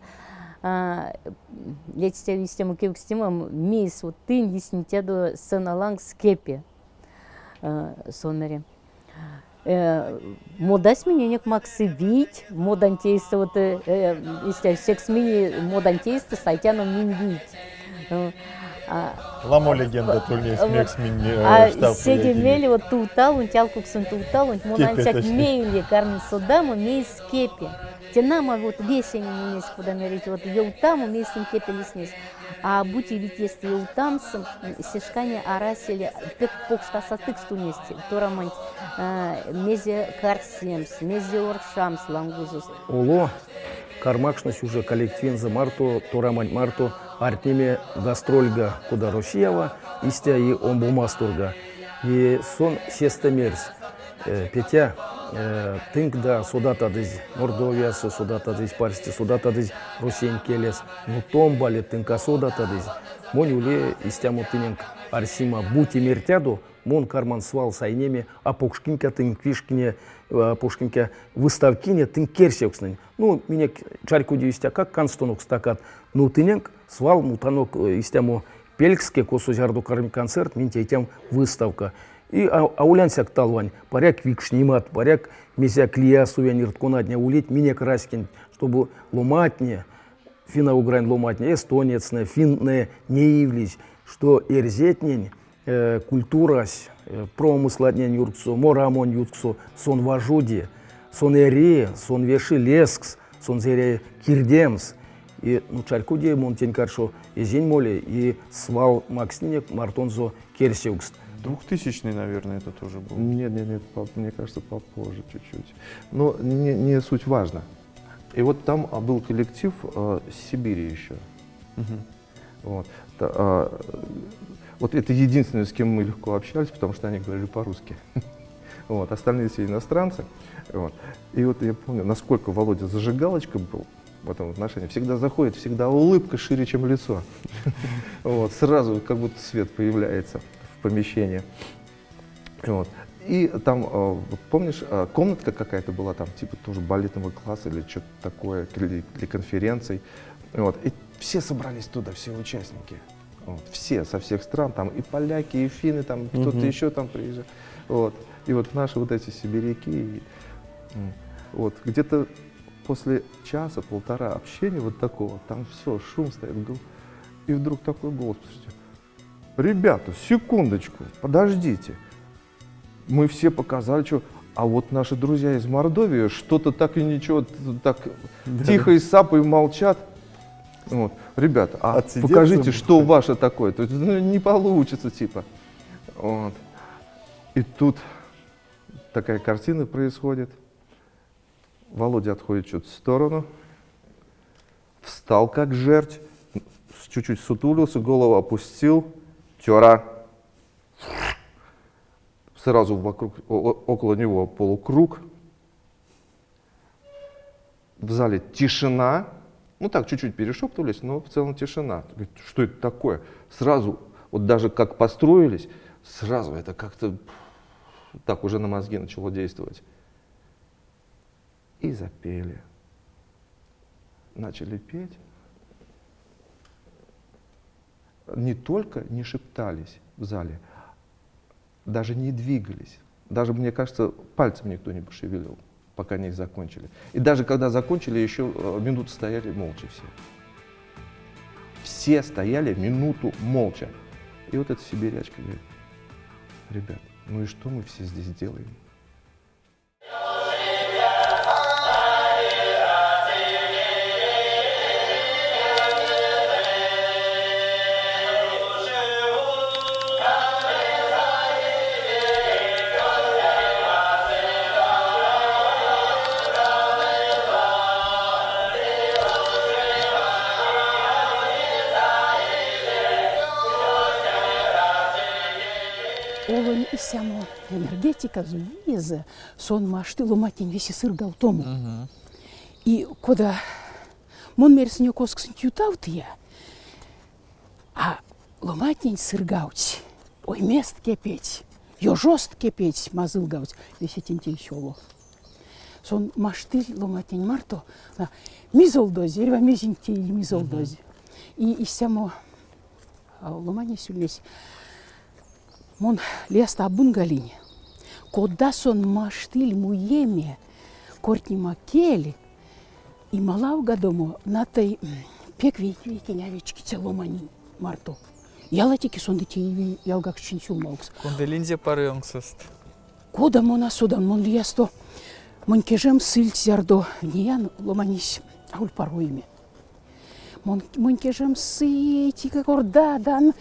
летите систему кевкстимам мис вот тын лиснитеду сыналанг скепи сонмере. Мода смененек максы вить, модан тейсты вот истя секс мини модан тейсты сайтяном мин вить. Ламо легенда турнир смех смени А сеге мели вот туутал, он тял куксын туутал, он модан Кепи, сяк точнее. мейли кармин судаму мей скепи. Тенама вот весенний мунис, куда мерить, вот еутаму мей син кепи леснис. А будь ведь если еутам сым сешкане арасили пек покшта сатык стунести, торамант мезе карсемс, мезе оршамс лангузус. Уло кармакшность уже коллективин марто, торамань марто, артеме гастрольга куда Россиява, истя и омбумастурга. И сон сеста мерс. Э, Петя, э, тынк да судата дыз Мордовиясы, судата дыз Парсти, судата дыз Русен келес, ну том бали тынка судата дыз. Мон уле истяму тыненк арсима бути мертяду, мон карман свал сайнеме, а покшкинка тынк вишкине, а покшкинка выставкине тынк керсекснын. Ну, меня чарку истя как канстонок стакат, ну тыненк свал мутанок э, истяму пелькске косу жарду карми концерт, мен тем выставка. И а- аулянсяк талвань, паряк викш нимат, паряк месяк лия сувенир тконатня улить, мине краскин, чтобы ломатне, финна украин ломатне, эстонецне, финне не явлись, что эрзетнень, э, культурась, э, промысладнень юрксу, морамон юрксу, сон важуди, сон эре, сон веши лескс, сон зере кирдемс, и ну чаркуде монтень каршо и зень моли и свал макснинек мартонзо керсеукст. Двухтысячный, наверное, это тоже был. Нет, нет, нет, по- мне кажется, попозже чуть-чуть. Но не, не суть важно. И вот там а, был коллектив э, с Сибири еще. Мгм. Вот. Та- а, вот это единственное, с кем мы легко общались, потому что они говорили по-русски. Вот. Остальные все иностранцы. Вот. И вот я помню, насколько Володя зажигалочка был в этом отношении. Всегда заходит, всегда улыбка шире, чем лицо. Вот. Сразу как будто свет появляется в помещении. Вот. И там, вот помнишь, э, комнатка какая-то была там, типа тоже балетного класса или что-то такое, для конференций. Вот. И все собрались туда, все участники. Вот. Все, со всех стран, там и поляки, и финны, там кто-то еще там приезжал. Вот. И вот наши вот эти сибиряки. и, вот. Где-то после часа, полтора общения вот такого, там все, шум стоит, и вдруг такой голос, послушайте, ребята, секундочку, подождите. Мы все показали, что... А вот наши друзья из Мордовии что-то так и ничего, так Да. тихо и сапой молчат. Вот. Ребята, а Отсидеться покажите, что ваше такое. То есть, ну, не получится, типа. Вот. И тут такая картина происходит. Володя отходит чуть в сторону, встал как жерть, чуть-чуть сутулился, голову опустил, тера. Сразу вокруг, около него полукруг. В зале тишина. Ну так, чуть-чуть перешептывались, но в целом тишина. Говорит, Что это такое? Сразу, вот даже как построились, сразу это как-то так уже на мозги начало действовать. И запели. Начали петь. Не только не шептались в зале, даже не двигались. Даже, мне кажется, пальцем никто не пошевелил, пока не закончили. И даже когда закончили, еще э, минуту стояли молча все. Все стояли минуту молча. И вот эта сибирячка говорит, ребят, ну и что мы все здесь делаем? Энергетика зулиза, сон маштылу матин веси сыргал тому. И кода мон мерсиньо косксын тютавтыя, а ломатень сыргауть, ой мест кепеть, ё жост кепеть мазылгауть, веси тентель щоло. Сон маштыль ломатень марто, на мизолдози, ерва мезинтель мизолдози. И исямо ломане сюлесь Мон леста абунгалине. Кода сон маштиль муеме, кортни макели, и малав гадомо на той пек веки целомани марто. Ялатики сон дити ялгак чинчу маукс. Кунделинзе парынгсыст. Кода мона судан мон лесто. Мон кежем сыль зярдо ниян ломанись ауль паруиме. Мон мон кежем сыти как ордадан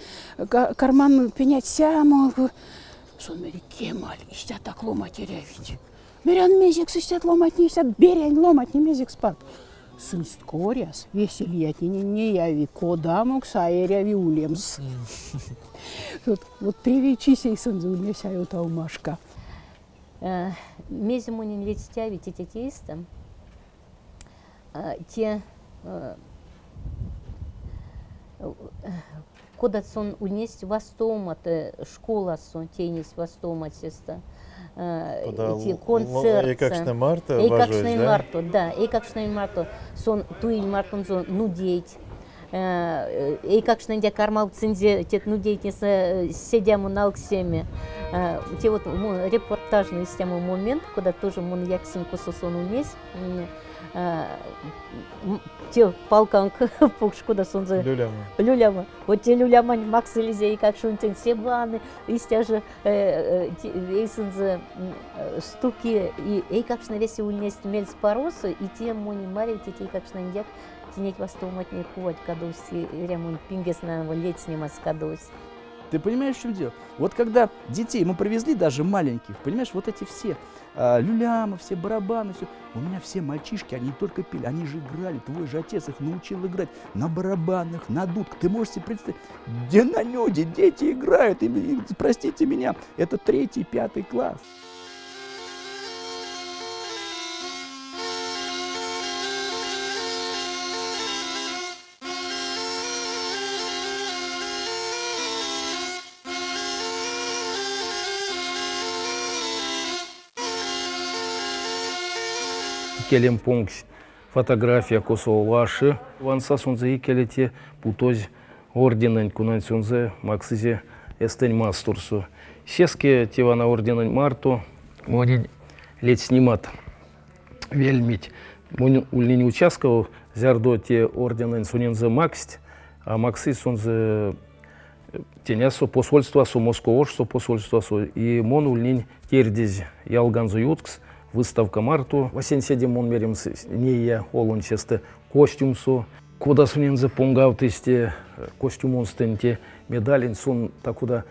карман пенять сямо. Сон мери кемаль истя так ломать рявить. Мерян мезик систят ломать не истят берянь ломать не мезик спад. Сын скоряс, весельят не не яви, кодамок саеряви улемс. Вот, вот привечися и сын заумесяю таумашка. Мезимунин ведь стявить эти тесты, те куда сон унесть школа сон тенис вастомат сеста. Эти концерты. Эйкакшне марта, Эйкакшне марто, да. Эйкакшне марто сон туиль мартон сон нудеть. Э, и как что нельзя кормал цензе, те ну деятельность э, сидям э, у муналк семи те вот репортажный система момент куда тоже мун яксинку сусон унес те палканг пукшку да сонзы люляма люляма вот те люляма максилизе и как шунтен все бланы истя же эйсензы стуки и и как шнавесе унести мельс поросы и те мони мари те те как шнандяк тенеть не кувать кадусь, ремонт пингес на лет снимать кадусь. Ты понимаешь, в чем дело? Вот когда детей мы привезли, даже маленьких, понимаешь, вот эти все а, люлямы, все барабаны, все. У меня все мальчишки, они только пели, они же играли. Твой же отец их научил играть на барабанах, на дудках. Ты можешь себе представить, где на нюде дети играют. И, и, простите меня, это третий, пятый класс. Келем пункт. Фотография косоваши. Ванса сунзе икелете путоз орденен кунан сунзе максизе эстень мастурсу. Сеске тевана орденен марту. Монин лет снимат. Вельмить. Монин ульнини участков зярдо те орденен сунензе максть, а максы сунзе тенясо посольство су Москвошсо посольство су. И мон ульнин тердез ялганзу юткс выставка марту. Васен седим он мерим не я олон честе костюм су. Куда сунензе понгавтысте костюм он стенте медалин сун такуда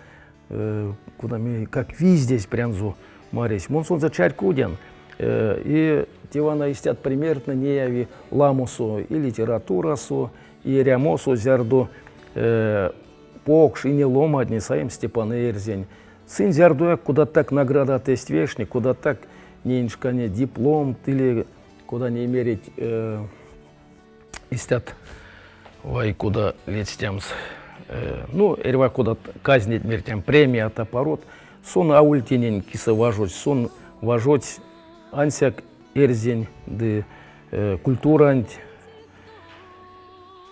куда ми как ви здесь прянзу марись. Мон сон за чарь куден. И тивана истят примерно не яви ламусу и литературасу, и рямосу зярду покш и не лома одни саим Степан Эрзень. Сын зярду куда так награда тест вешник, куда так неншкане диплом или куда не мерить э, истят вай куда летстямс. Э, ну, эрва куда казнить мертям премия от аппарат. Сон аультинен киса важуть, сон важуть ансяк эрзень де э, культурант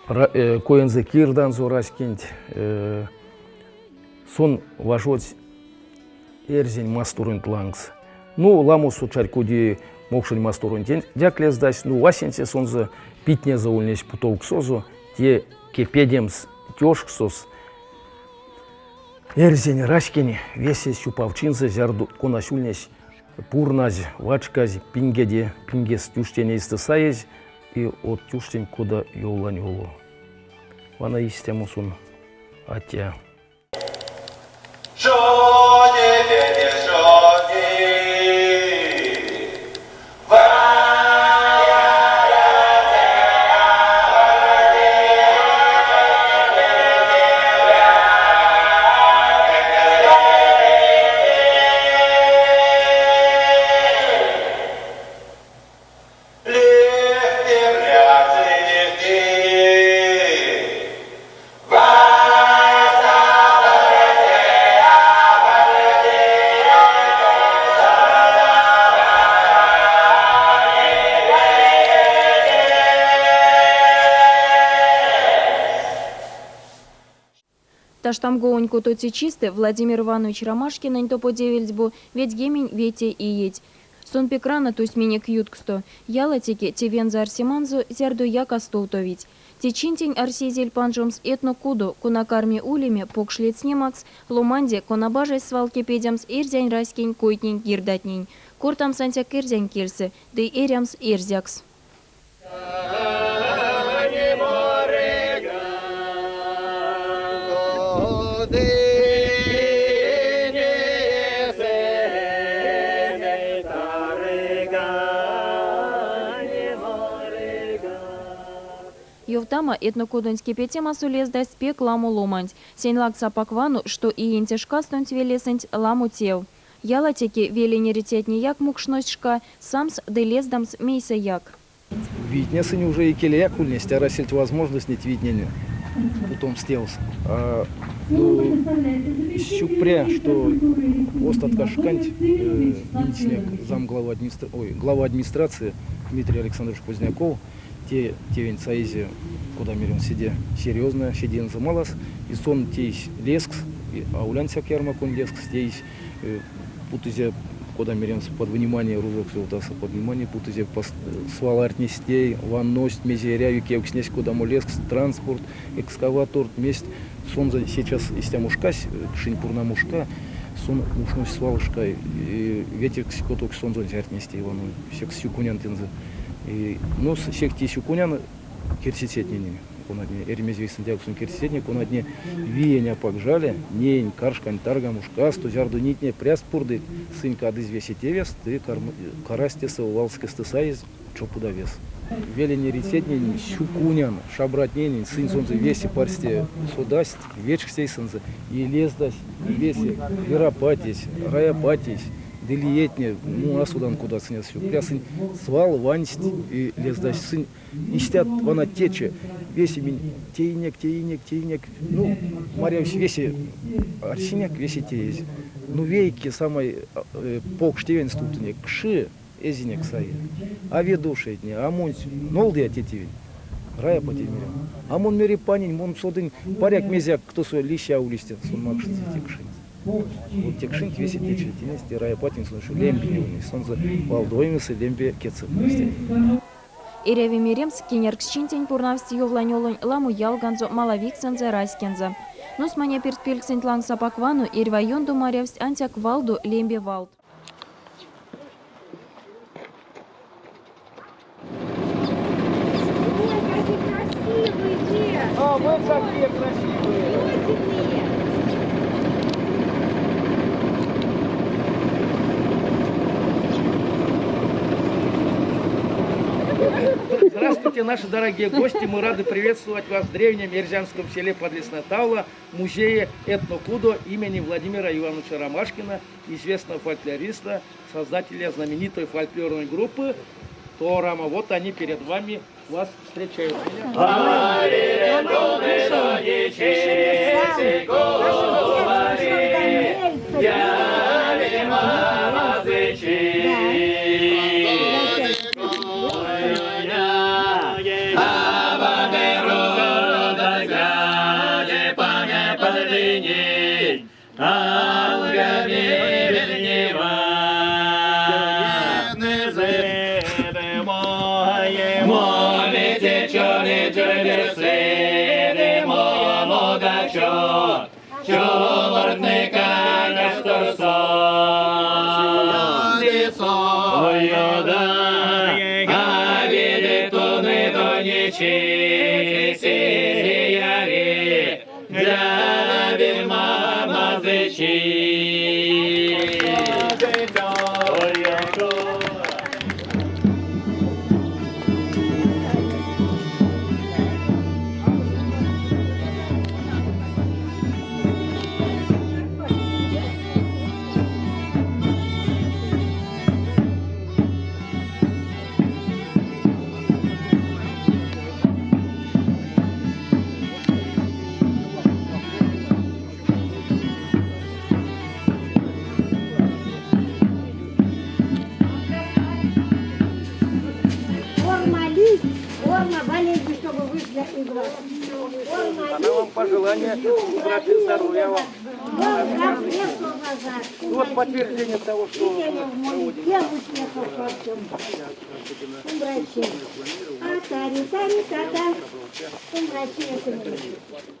э, коензе кирдан зораскинт э, сон важуть эрзень мастурынт лангс. Ну, ламусу чарькуди мокшин мастурын дяклес дась, ну, васенсе сонза питне заулнес путовк созу, те кепедемс тёшксос, Эрзень рашкени весе сюпавчинзе зярду конасюльнес пурназ вачказ пингеде пингес тюштене истысаез и от тюштен куда йоллань йолу. Вана истемусун атя. Vai, таштам гооньку тоти чисты Владимир Иванович Ромашкин то подевельдьбу, ведь гемень вете и едь. Сон пекрана тусь минек ютксто, ялатики тевенза арсиманзу зярду яка столтовить. Течинтень арсизель панжомс этно куду, кунакарми улиме покшлет снимакс, ломанде конабажай свалки педямс ирзянь раскинь койтнень гирдатнень. Куртам сантяк ирзянь кирсы, да эрямс ирзякс. Ювтама этнокудунский петема сулезда спек ламу ломанць. Сень лак сапаквану, что и интешка стонть велесенть ламу тев. Ялатеки вели неритетни як мукшношка, самс делездамс мейса як. Витнесы не уже и келеяк ульнесть, а рассельть возможность нет виднения. Потом стелс. А, ну, щупря, что остатка шкант, э, зам глава, администра... Ой, глава администрации Дмитрий Александрович Поздняков, те тевень саизи, куда мерен сиде серьезно, сиден замалас, и сон тейс лескс, а улян сяк ярмак он лескс, тейс э, путызе куда мерен под внимание ружок силтаса под внимание путызе сваларт нестей, ванность мезеря, юке укснесь куда му лескс, транспорт, экскаватор, месть, сон за сейчас из тя мушкась, шинпурна мушка, сон мушнусь свалышка, и ветер ксикоток сон зон зяртнестей, вану, всех сюкунян тензе. И, ну, всех те сюкунян керситетнени. Конадне эрмезвейсен дягусын керситетне, конадне виеня пакжале, нень, каршкань, тарга, мушка, стузярду нитне, пряс пурды, сын кады звеситевес, ты карастеса увалская стысаиз, чопуда вес. Велени рецетне сюкунян, шабратнень, сын солнце веси парсте судасть, вечх сейсензе, и лездасть, веси, веропатись, раяпатись, делиетне, ну, а судан куда снес все. Прясын свал, вансть и лездась сын. Истят вона тече, веси min тейнек, тейнек, тейнек. Ну, Марьяус веси арсеняк, веси тейз. Ну, вейки самой э, полк штевен стутне, кши, эзинек сай. А ведуши дне, а мунь, нолды атетивень. Рая потемиря. А мон мери панин, мон содын паряк мезяк, кто свой лища улистен, сон макши текшин. Вот текшин веси тече, тенести рая патин, сон шу лемби, сон за валдоймысы лемби кецеп. Иреви Миремс кинерксчинтень пурнавсти ювланёлунь ламу ялганзо малавиксензе раскензе. Нус мане перспельксень тлан сапаквану ирвайонду маревсть антяк валду лембе валд. А, мы такие красивые. Здравствуйте, наши дорогие гости. Мы рады приветствовать вас в древнем Ерзянском селе Подлесная Таула, музее этнокудо имени Владимира Ивановича Ромашкина, известного фольклориста, создателя знаменитой фольклорной группы Торама. Вот они перед вами вас встречают. Я здоровья вам. Вот подтверждение того, что Я успехов во всем. Умрачи. А тари тари тата. Умрачи это не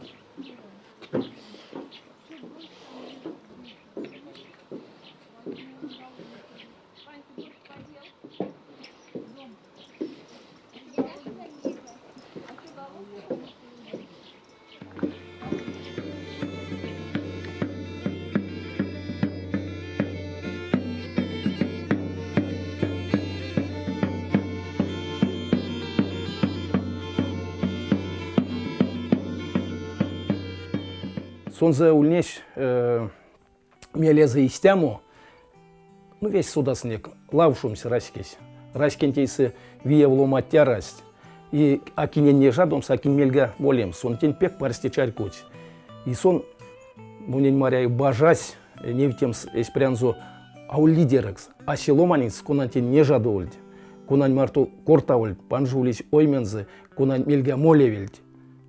Сонзе ульнеш э, мелеза истяму, ну весь суда снег, лавшумся раскесь. Раскентейсы вие вломаття расть. И акинен не жадомс, акин мельга болем, сон тень пек парсти чарькуть. И сон, мунень маряю, бажась, не втем эспрянзо, а у лидерекс, а селоманец, кунантин не жадольд. Кунань марту кортавольд, панжулись оймензы, кунань мельга молевельд.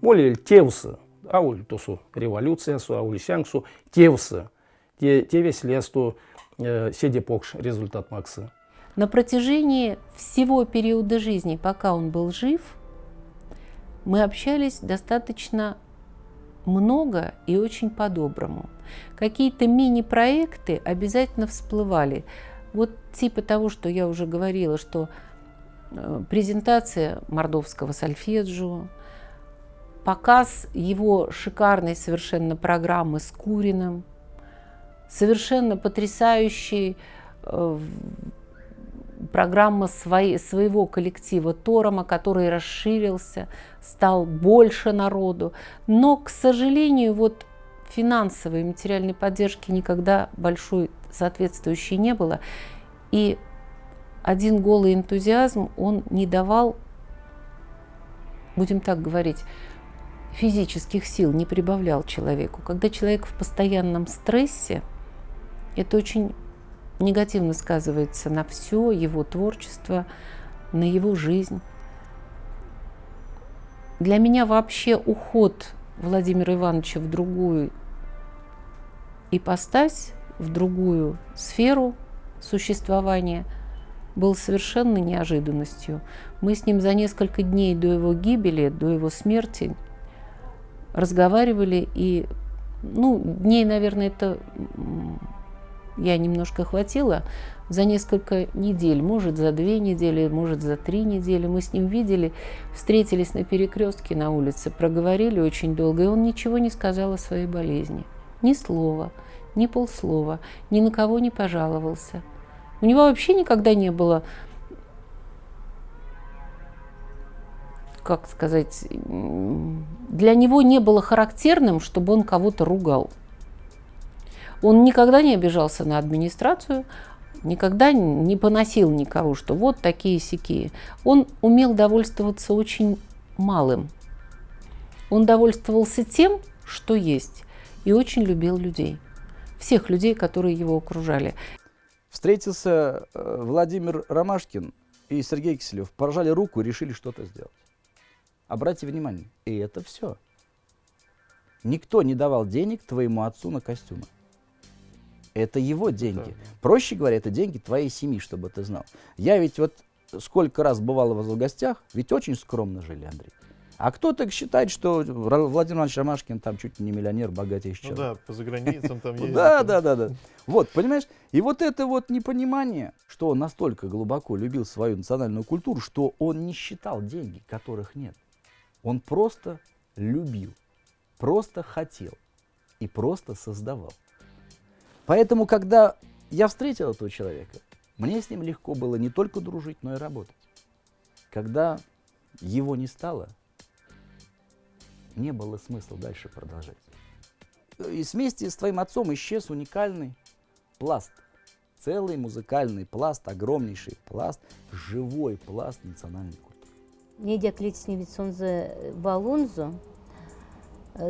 Молевельд тевсы, ауль сянгсу, тевсы. Те, те весь лесту э, седе покш результат макса. На протяжении всего периода жизни, пока он был жив, мы общались достаточно много и очень по-доброму. Какие-то мини-проекты обязательно всплывали. Вот типа того, что я уже говорила, что э, презентация мордовского сольфеджио, показ его шикарной совершенно программы с Куриным, совершенно потрясающий э, программа своей, своего коллектива Торома, который расширился, стал больше народу. Но, к сожалению, вот финансовой и материальной поддержки никогда большой соответствующей не было. И один голый энтузиазм, он не давал, будем так говорить, физических сил, не прибавлял человеку. Когда человек в постоянном стрессе, это очень негативно сказывается на все его творчество, на его жизнь. Для меня вообще уход Владимира Ивановича в другую ипостась, в другую сферу существования был совершенно неожиданностью. Мы с ним за несколько дней до его гибели, до его смерти разговаривали, и, ну, дней, наверное, это я немножко хватила, за несколько недель, может, за две недели, может, за три недели. Мы с ним видели, встретились на перекрестке на улице, проговорили очень долго, и он ничего не сказал о своей болезни. Ни слова, ни полслова, ни на кого не пожаловался. У него вообще никогда не было, как сказать, для него не было характерным, чтобы он кого-то ругал. Он никогда не обижался на администрацию, никогда не поносил никого, что вот такие сякие. Он умел довольствоваться очень малым. Он довольствовался тем, что есть, и очень любил людей. Всех людей, которые его окружали. Встретился э, Владимир Ромашкин и Сергей Киселев, пожали руку и решили что-то сделать. Обратите внимание, и это все. Никто не давал денег твоему отцу на костюмы. Это его деньги. Да. Проще говоря, это деньги твоей семьи, чтобы ты знал. Я ведь вот сколько раз бывал у вас в гостях, ведь очень скромно жили, Андрей. А кто-то считает, что Владимир Иванович Ромашкин там чуть не миллионер, богатейший человек. Ну да, по заграницам там ездит. Да, да, да, да. Вот, понимаешь? И вот это вот непонимание, что он настолько глубоко любил свою национальную культуру, что он не считал деньги, которых нет. Он просто любил, просто хотел и просто создавал. Поэтому, когда я встретил этого человека, мне с ним легко было не только дружить, но и работать. Когда его не стало, не было смысла дальше продолжать. И вместе с твоим отцом исчез уникальный пласт. Целый музыкальный пласт, огромнейший пласт, живой пласт национальной культуры. Недя клицневицонзе валунзо,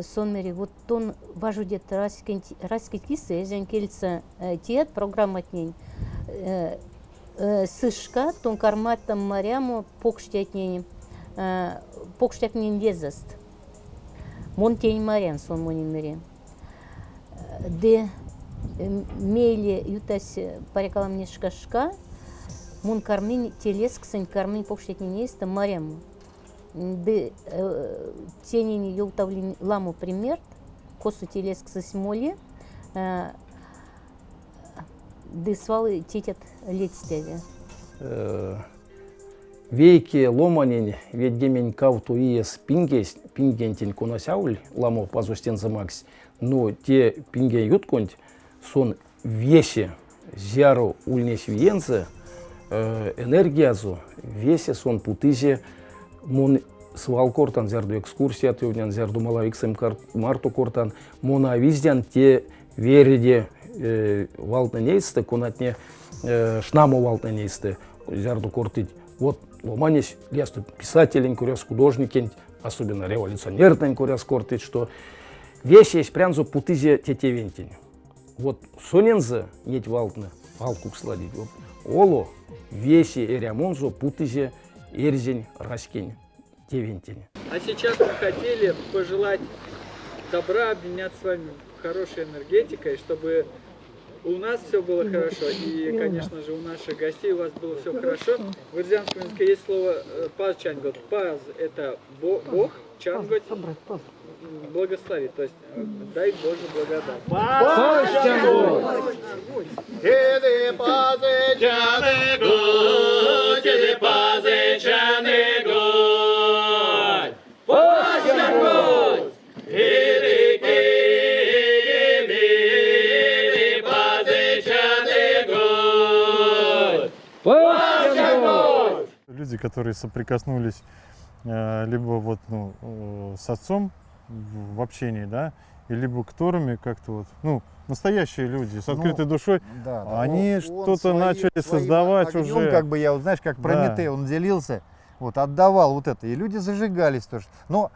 сонмери вот тон важу дет раски кисы эзен кельца тиет программатнень сышка тон карматтам маряму покштятнень покштякнин лезаст. Монтень марен сон монинмере. Де мейле ютас парекалам нешкашка, мун кармин телеск сын кармин покштякнин есть марем. Де тенини юлтавлин ламу пример, косу телеск сосмоле, де свалы тетят летстеве. Вейки ломанин ведгемен кавту иес пингес пингентин коносяуль ламо пазустен замакс, но те пинген ютконт сон весе зяру ульнес виенце энергиязу весе сон путызе. Мон свал кортан зярду экскурсия төвнен зярду малавиксем марту кортан. Мона виздян те вереде валтна нейсты конатне шнаму валтна нейсты. Зярду кортить вот ломанись лесту писателен куряс художникен особенно революционерный куряс кортить что весь есть прянзу путызе тетевентень. Вот сонензе неть валтны валку сладить. Вот оло весе эрямонзо путызе эрзень раскень тевентень а сейчас мы хотели пожелать добра обменяться с вами хорошей энергетикой чтобы у нас все было хорошо, и, конечно же, у наших гостей у вас было все хорошо. В ирзианском языке есть слово паз чангот. Паз – это Бог, чангот – благословит, то есть дай Боже благодать. Паз чангот! Паз чангот! Люди, которые соприкоснулись э, либо вот ну, э, с отцом в, в общении, да, и либо которыми как-то вот, ну, настоящие люди с открытой ну, душой, да, да. они что-то начали создавать огнем, уже. как бы я, вот, знаешь, как Прометей, да. он делился, вот, отдавал вот это, и люди зажигались тоже. Но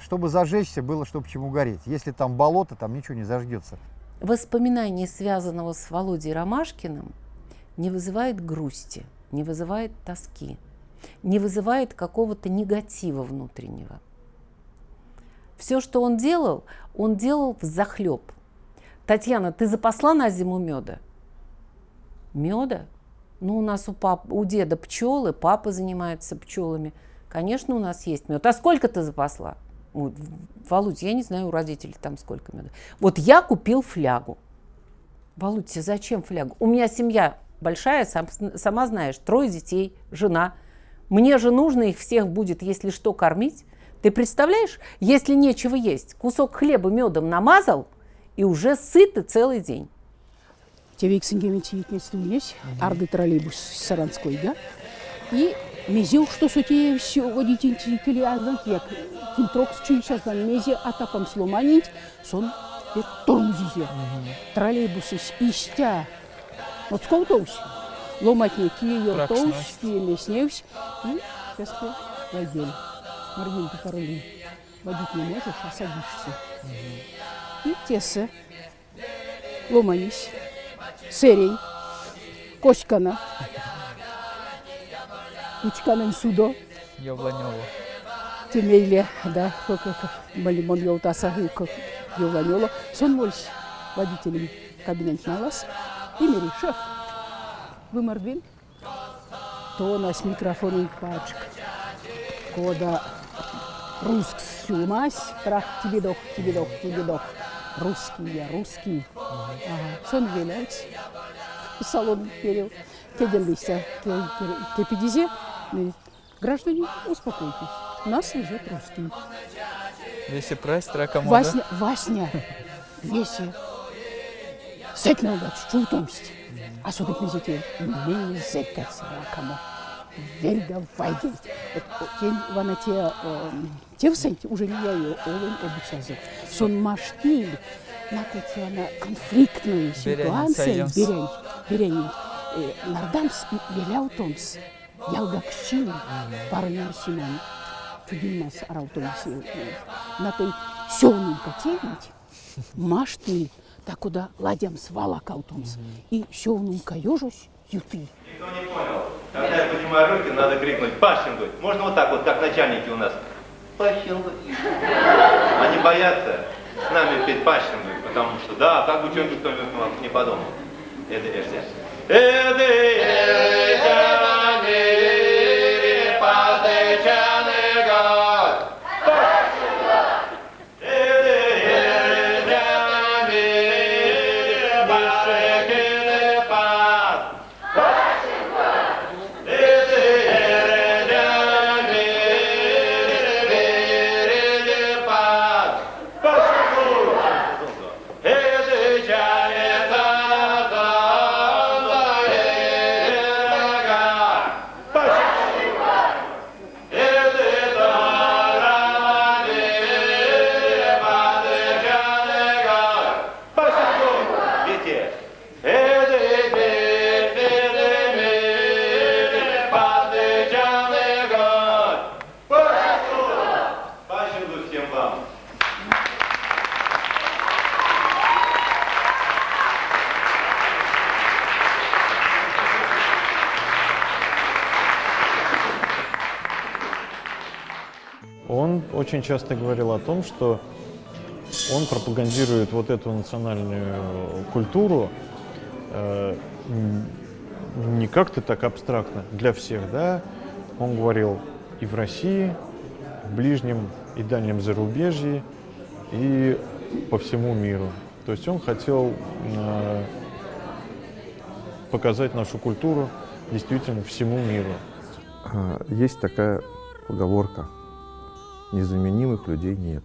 чтобы зажечься, было, чтобы чему гореть. Если там болото, там ничего не зажгется. Воспоминание связанного с Володей Ромашкиным не вызывает грусти, не вызывает тоски, не вызывает какого-то негатива внутреннего. Все, что он делал, он делал в захлеб. Татьяна, ты запасла на зиму меда? Меда? Ну, у нас у, пап, у деда пчелы, папа занимается пчелами. Конечно, у нас есть мед. А сколько ты запасла? Вот, Володь, я не знаю, у родителей там сколько меда. Вот я купил флягу. Володь, зачем флягу? У меня семья большая, сам, сама знаешь, трое детей, жена. Мне же нужно их всех будет, если что, кормить. Ты представляешь, если нечего есть, кусок хлеба медом намазал, и уже сыты целый день. Тевиксингемитиетнестуйнес, арды троллейбус Саранской, да? И мезил, что сути все водитель кили азак, як кимтрокс чунчаздан мезе атапам сломанить, сон и тормозизе. Троллейбусы истя. Вот сколько тоус? Ломатне кие тоус, кие лесневсь, и сейчас войдем. Маргин, ты паролин. Водить не можешь, а садишься. И тесы. Ломанись. Серей. Коськана. Учканын судо. Явланево. Темейле, да, как малимон елтаса, как Явланево. Сон мольс водителем кабинет на вас. Имери, шеф. Вы мордвин? То у нас микрофон и пачка. Кода русский сюмась, трах тебе дох, тебе дох, тебе дох. Русский я, русский. Сон виляется. Салон перел. Кеден листья, кепидизе. Граждане, успокойтесь. Нас везет русский. Весе прайс тракамода. Васня, Васня, Весе. Сеть на удачу, чутомсть. А сюда князете, не зекать ракамо. Вельга вайгель. Тень вана те, те всенти, уже не я ее, олен обучазы. Сон маштиль, на Татьяна конфликтные ситуации, берень, берень. Нардамс и Еляутонс. Ялгакшин, парнер Симон. Чудимас Араутонс. На той сёнун котельнить, маштиль, так куда ладям свала каутонс. И сёнун каёжусь, юты. Никто не понял. Когда я поднимаю руки, надо крикнуть «Пашингуть». Можно вот так вот, как начальники у нас. Пащенко. Они боятся с нами петь Пащенко, потому что, да, как бы что-нибудь кто не подумал. Это версия. Это очень часто говорил о том, что он пропагандирует вот эту национальную культуру э, не как-то так абстрактно для всех, да. Он говорил и в России, в ближнем и дальнем зарубежье, и по всему миру. То есть он хотел э, показать нашу культуру действительно всему миру. А, Есть такая поговорка. Незаменимых людей нет.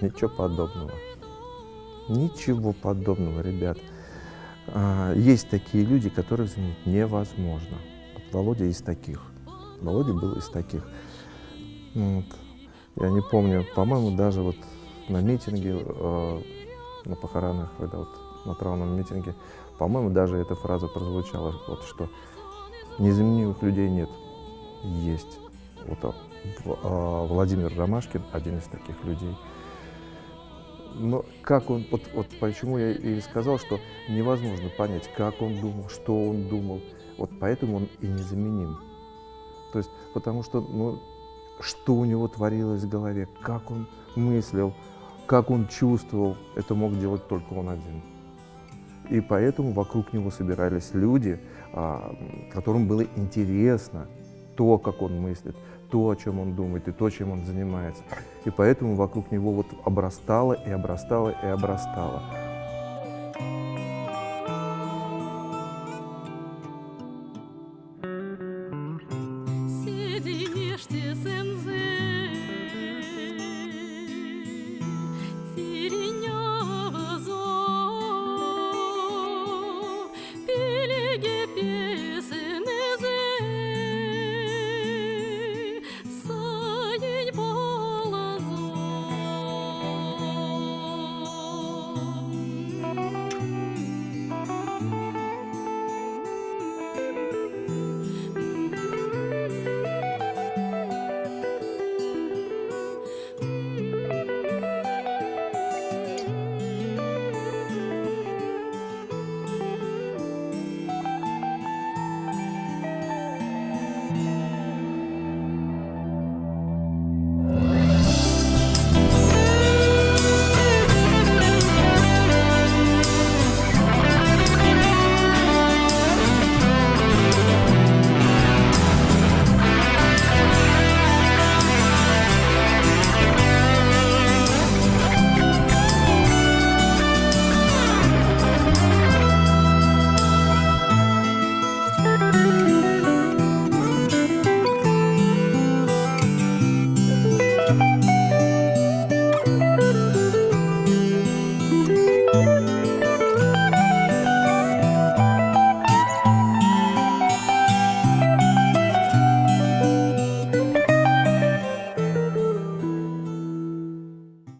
Ничего подобного. Ничего подобного, ребят. А, Есть такие люди, которых заменить невозможно. Вот Володя из таких. Володя был из таких. Вот. Я не помню, по-моему, даже вот на митинге, э, на похоронах, когда вот на траурном митинге, по-моему, даже эта фраза прозвучала, вот что незаменимых людей нет, есть. Вот а, а, Владимир Ромашкин один из таких людей. Но как он, вот, вот почему я и сказал, что невозможно понять, как он думал, что он думал. Вот поэтому он и незаменим. То есть, потому что, ну, что у него творилось в голове, как он мыслил, как он чувствовал, это мог делать только он один. И поэтому вокруг него собирались люди, а, которым было интересно то, как он мыслит, то, о чем он думает и то, чем он занимается. И поэтому вокруг него вот обрастало и обрастало и обрастало.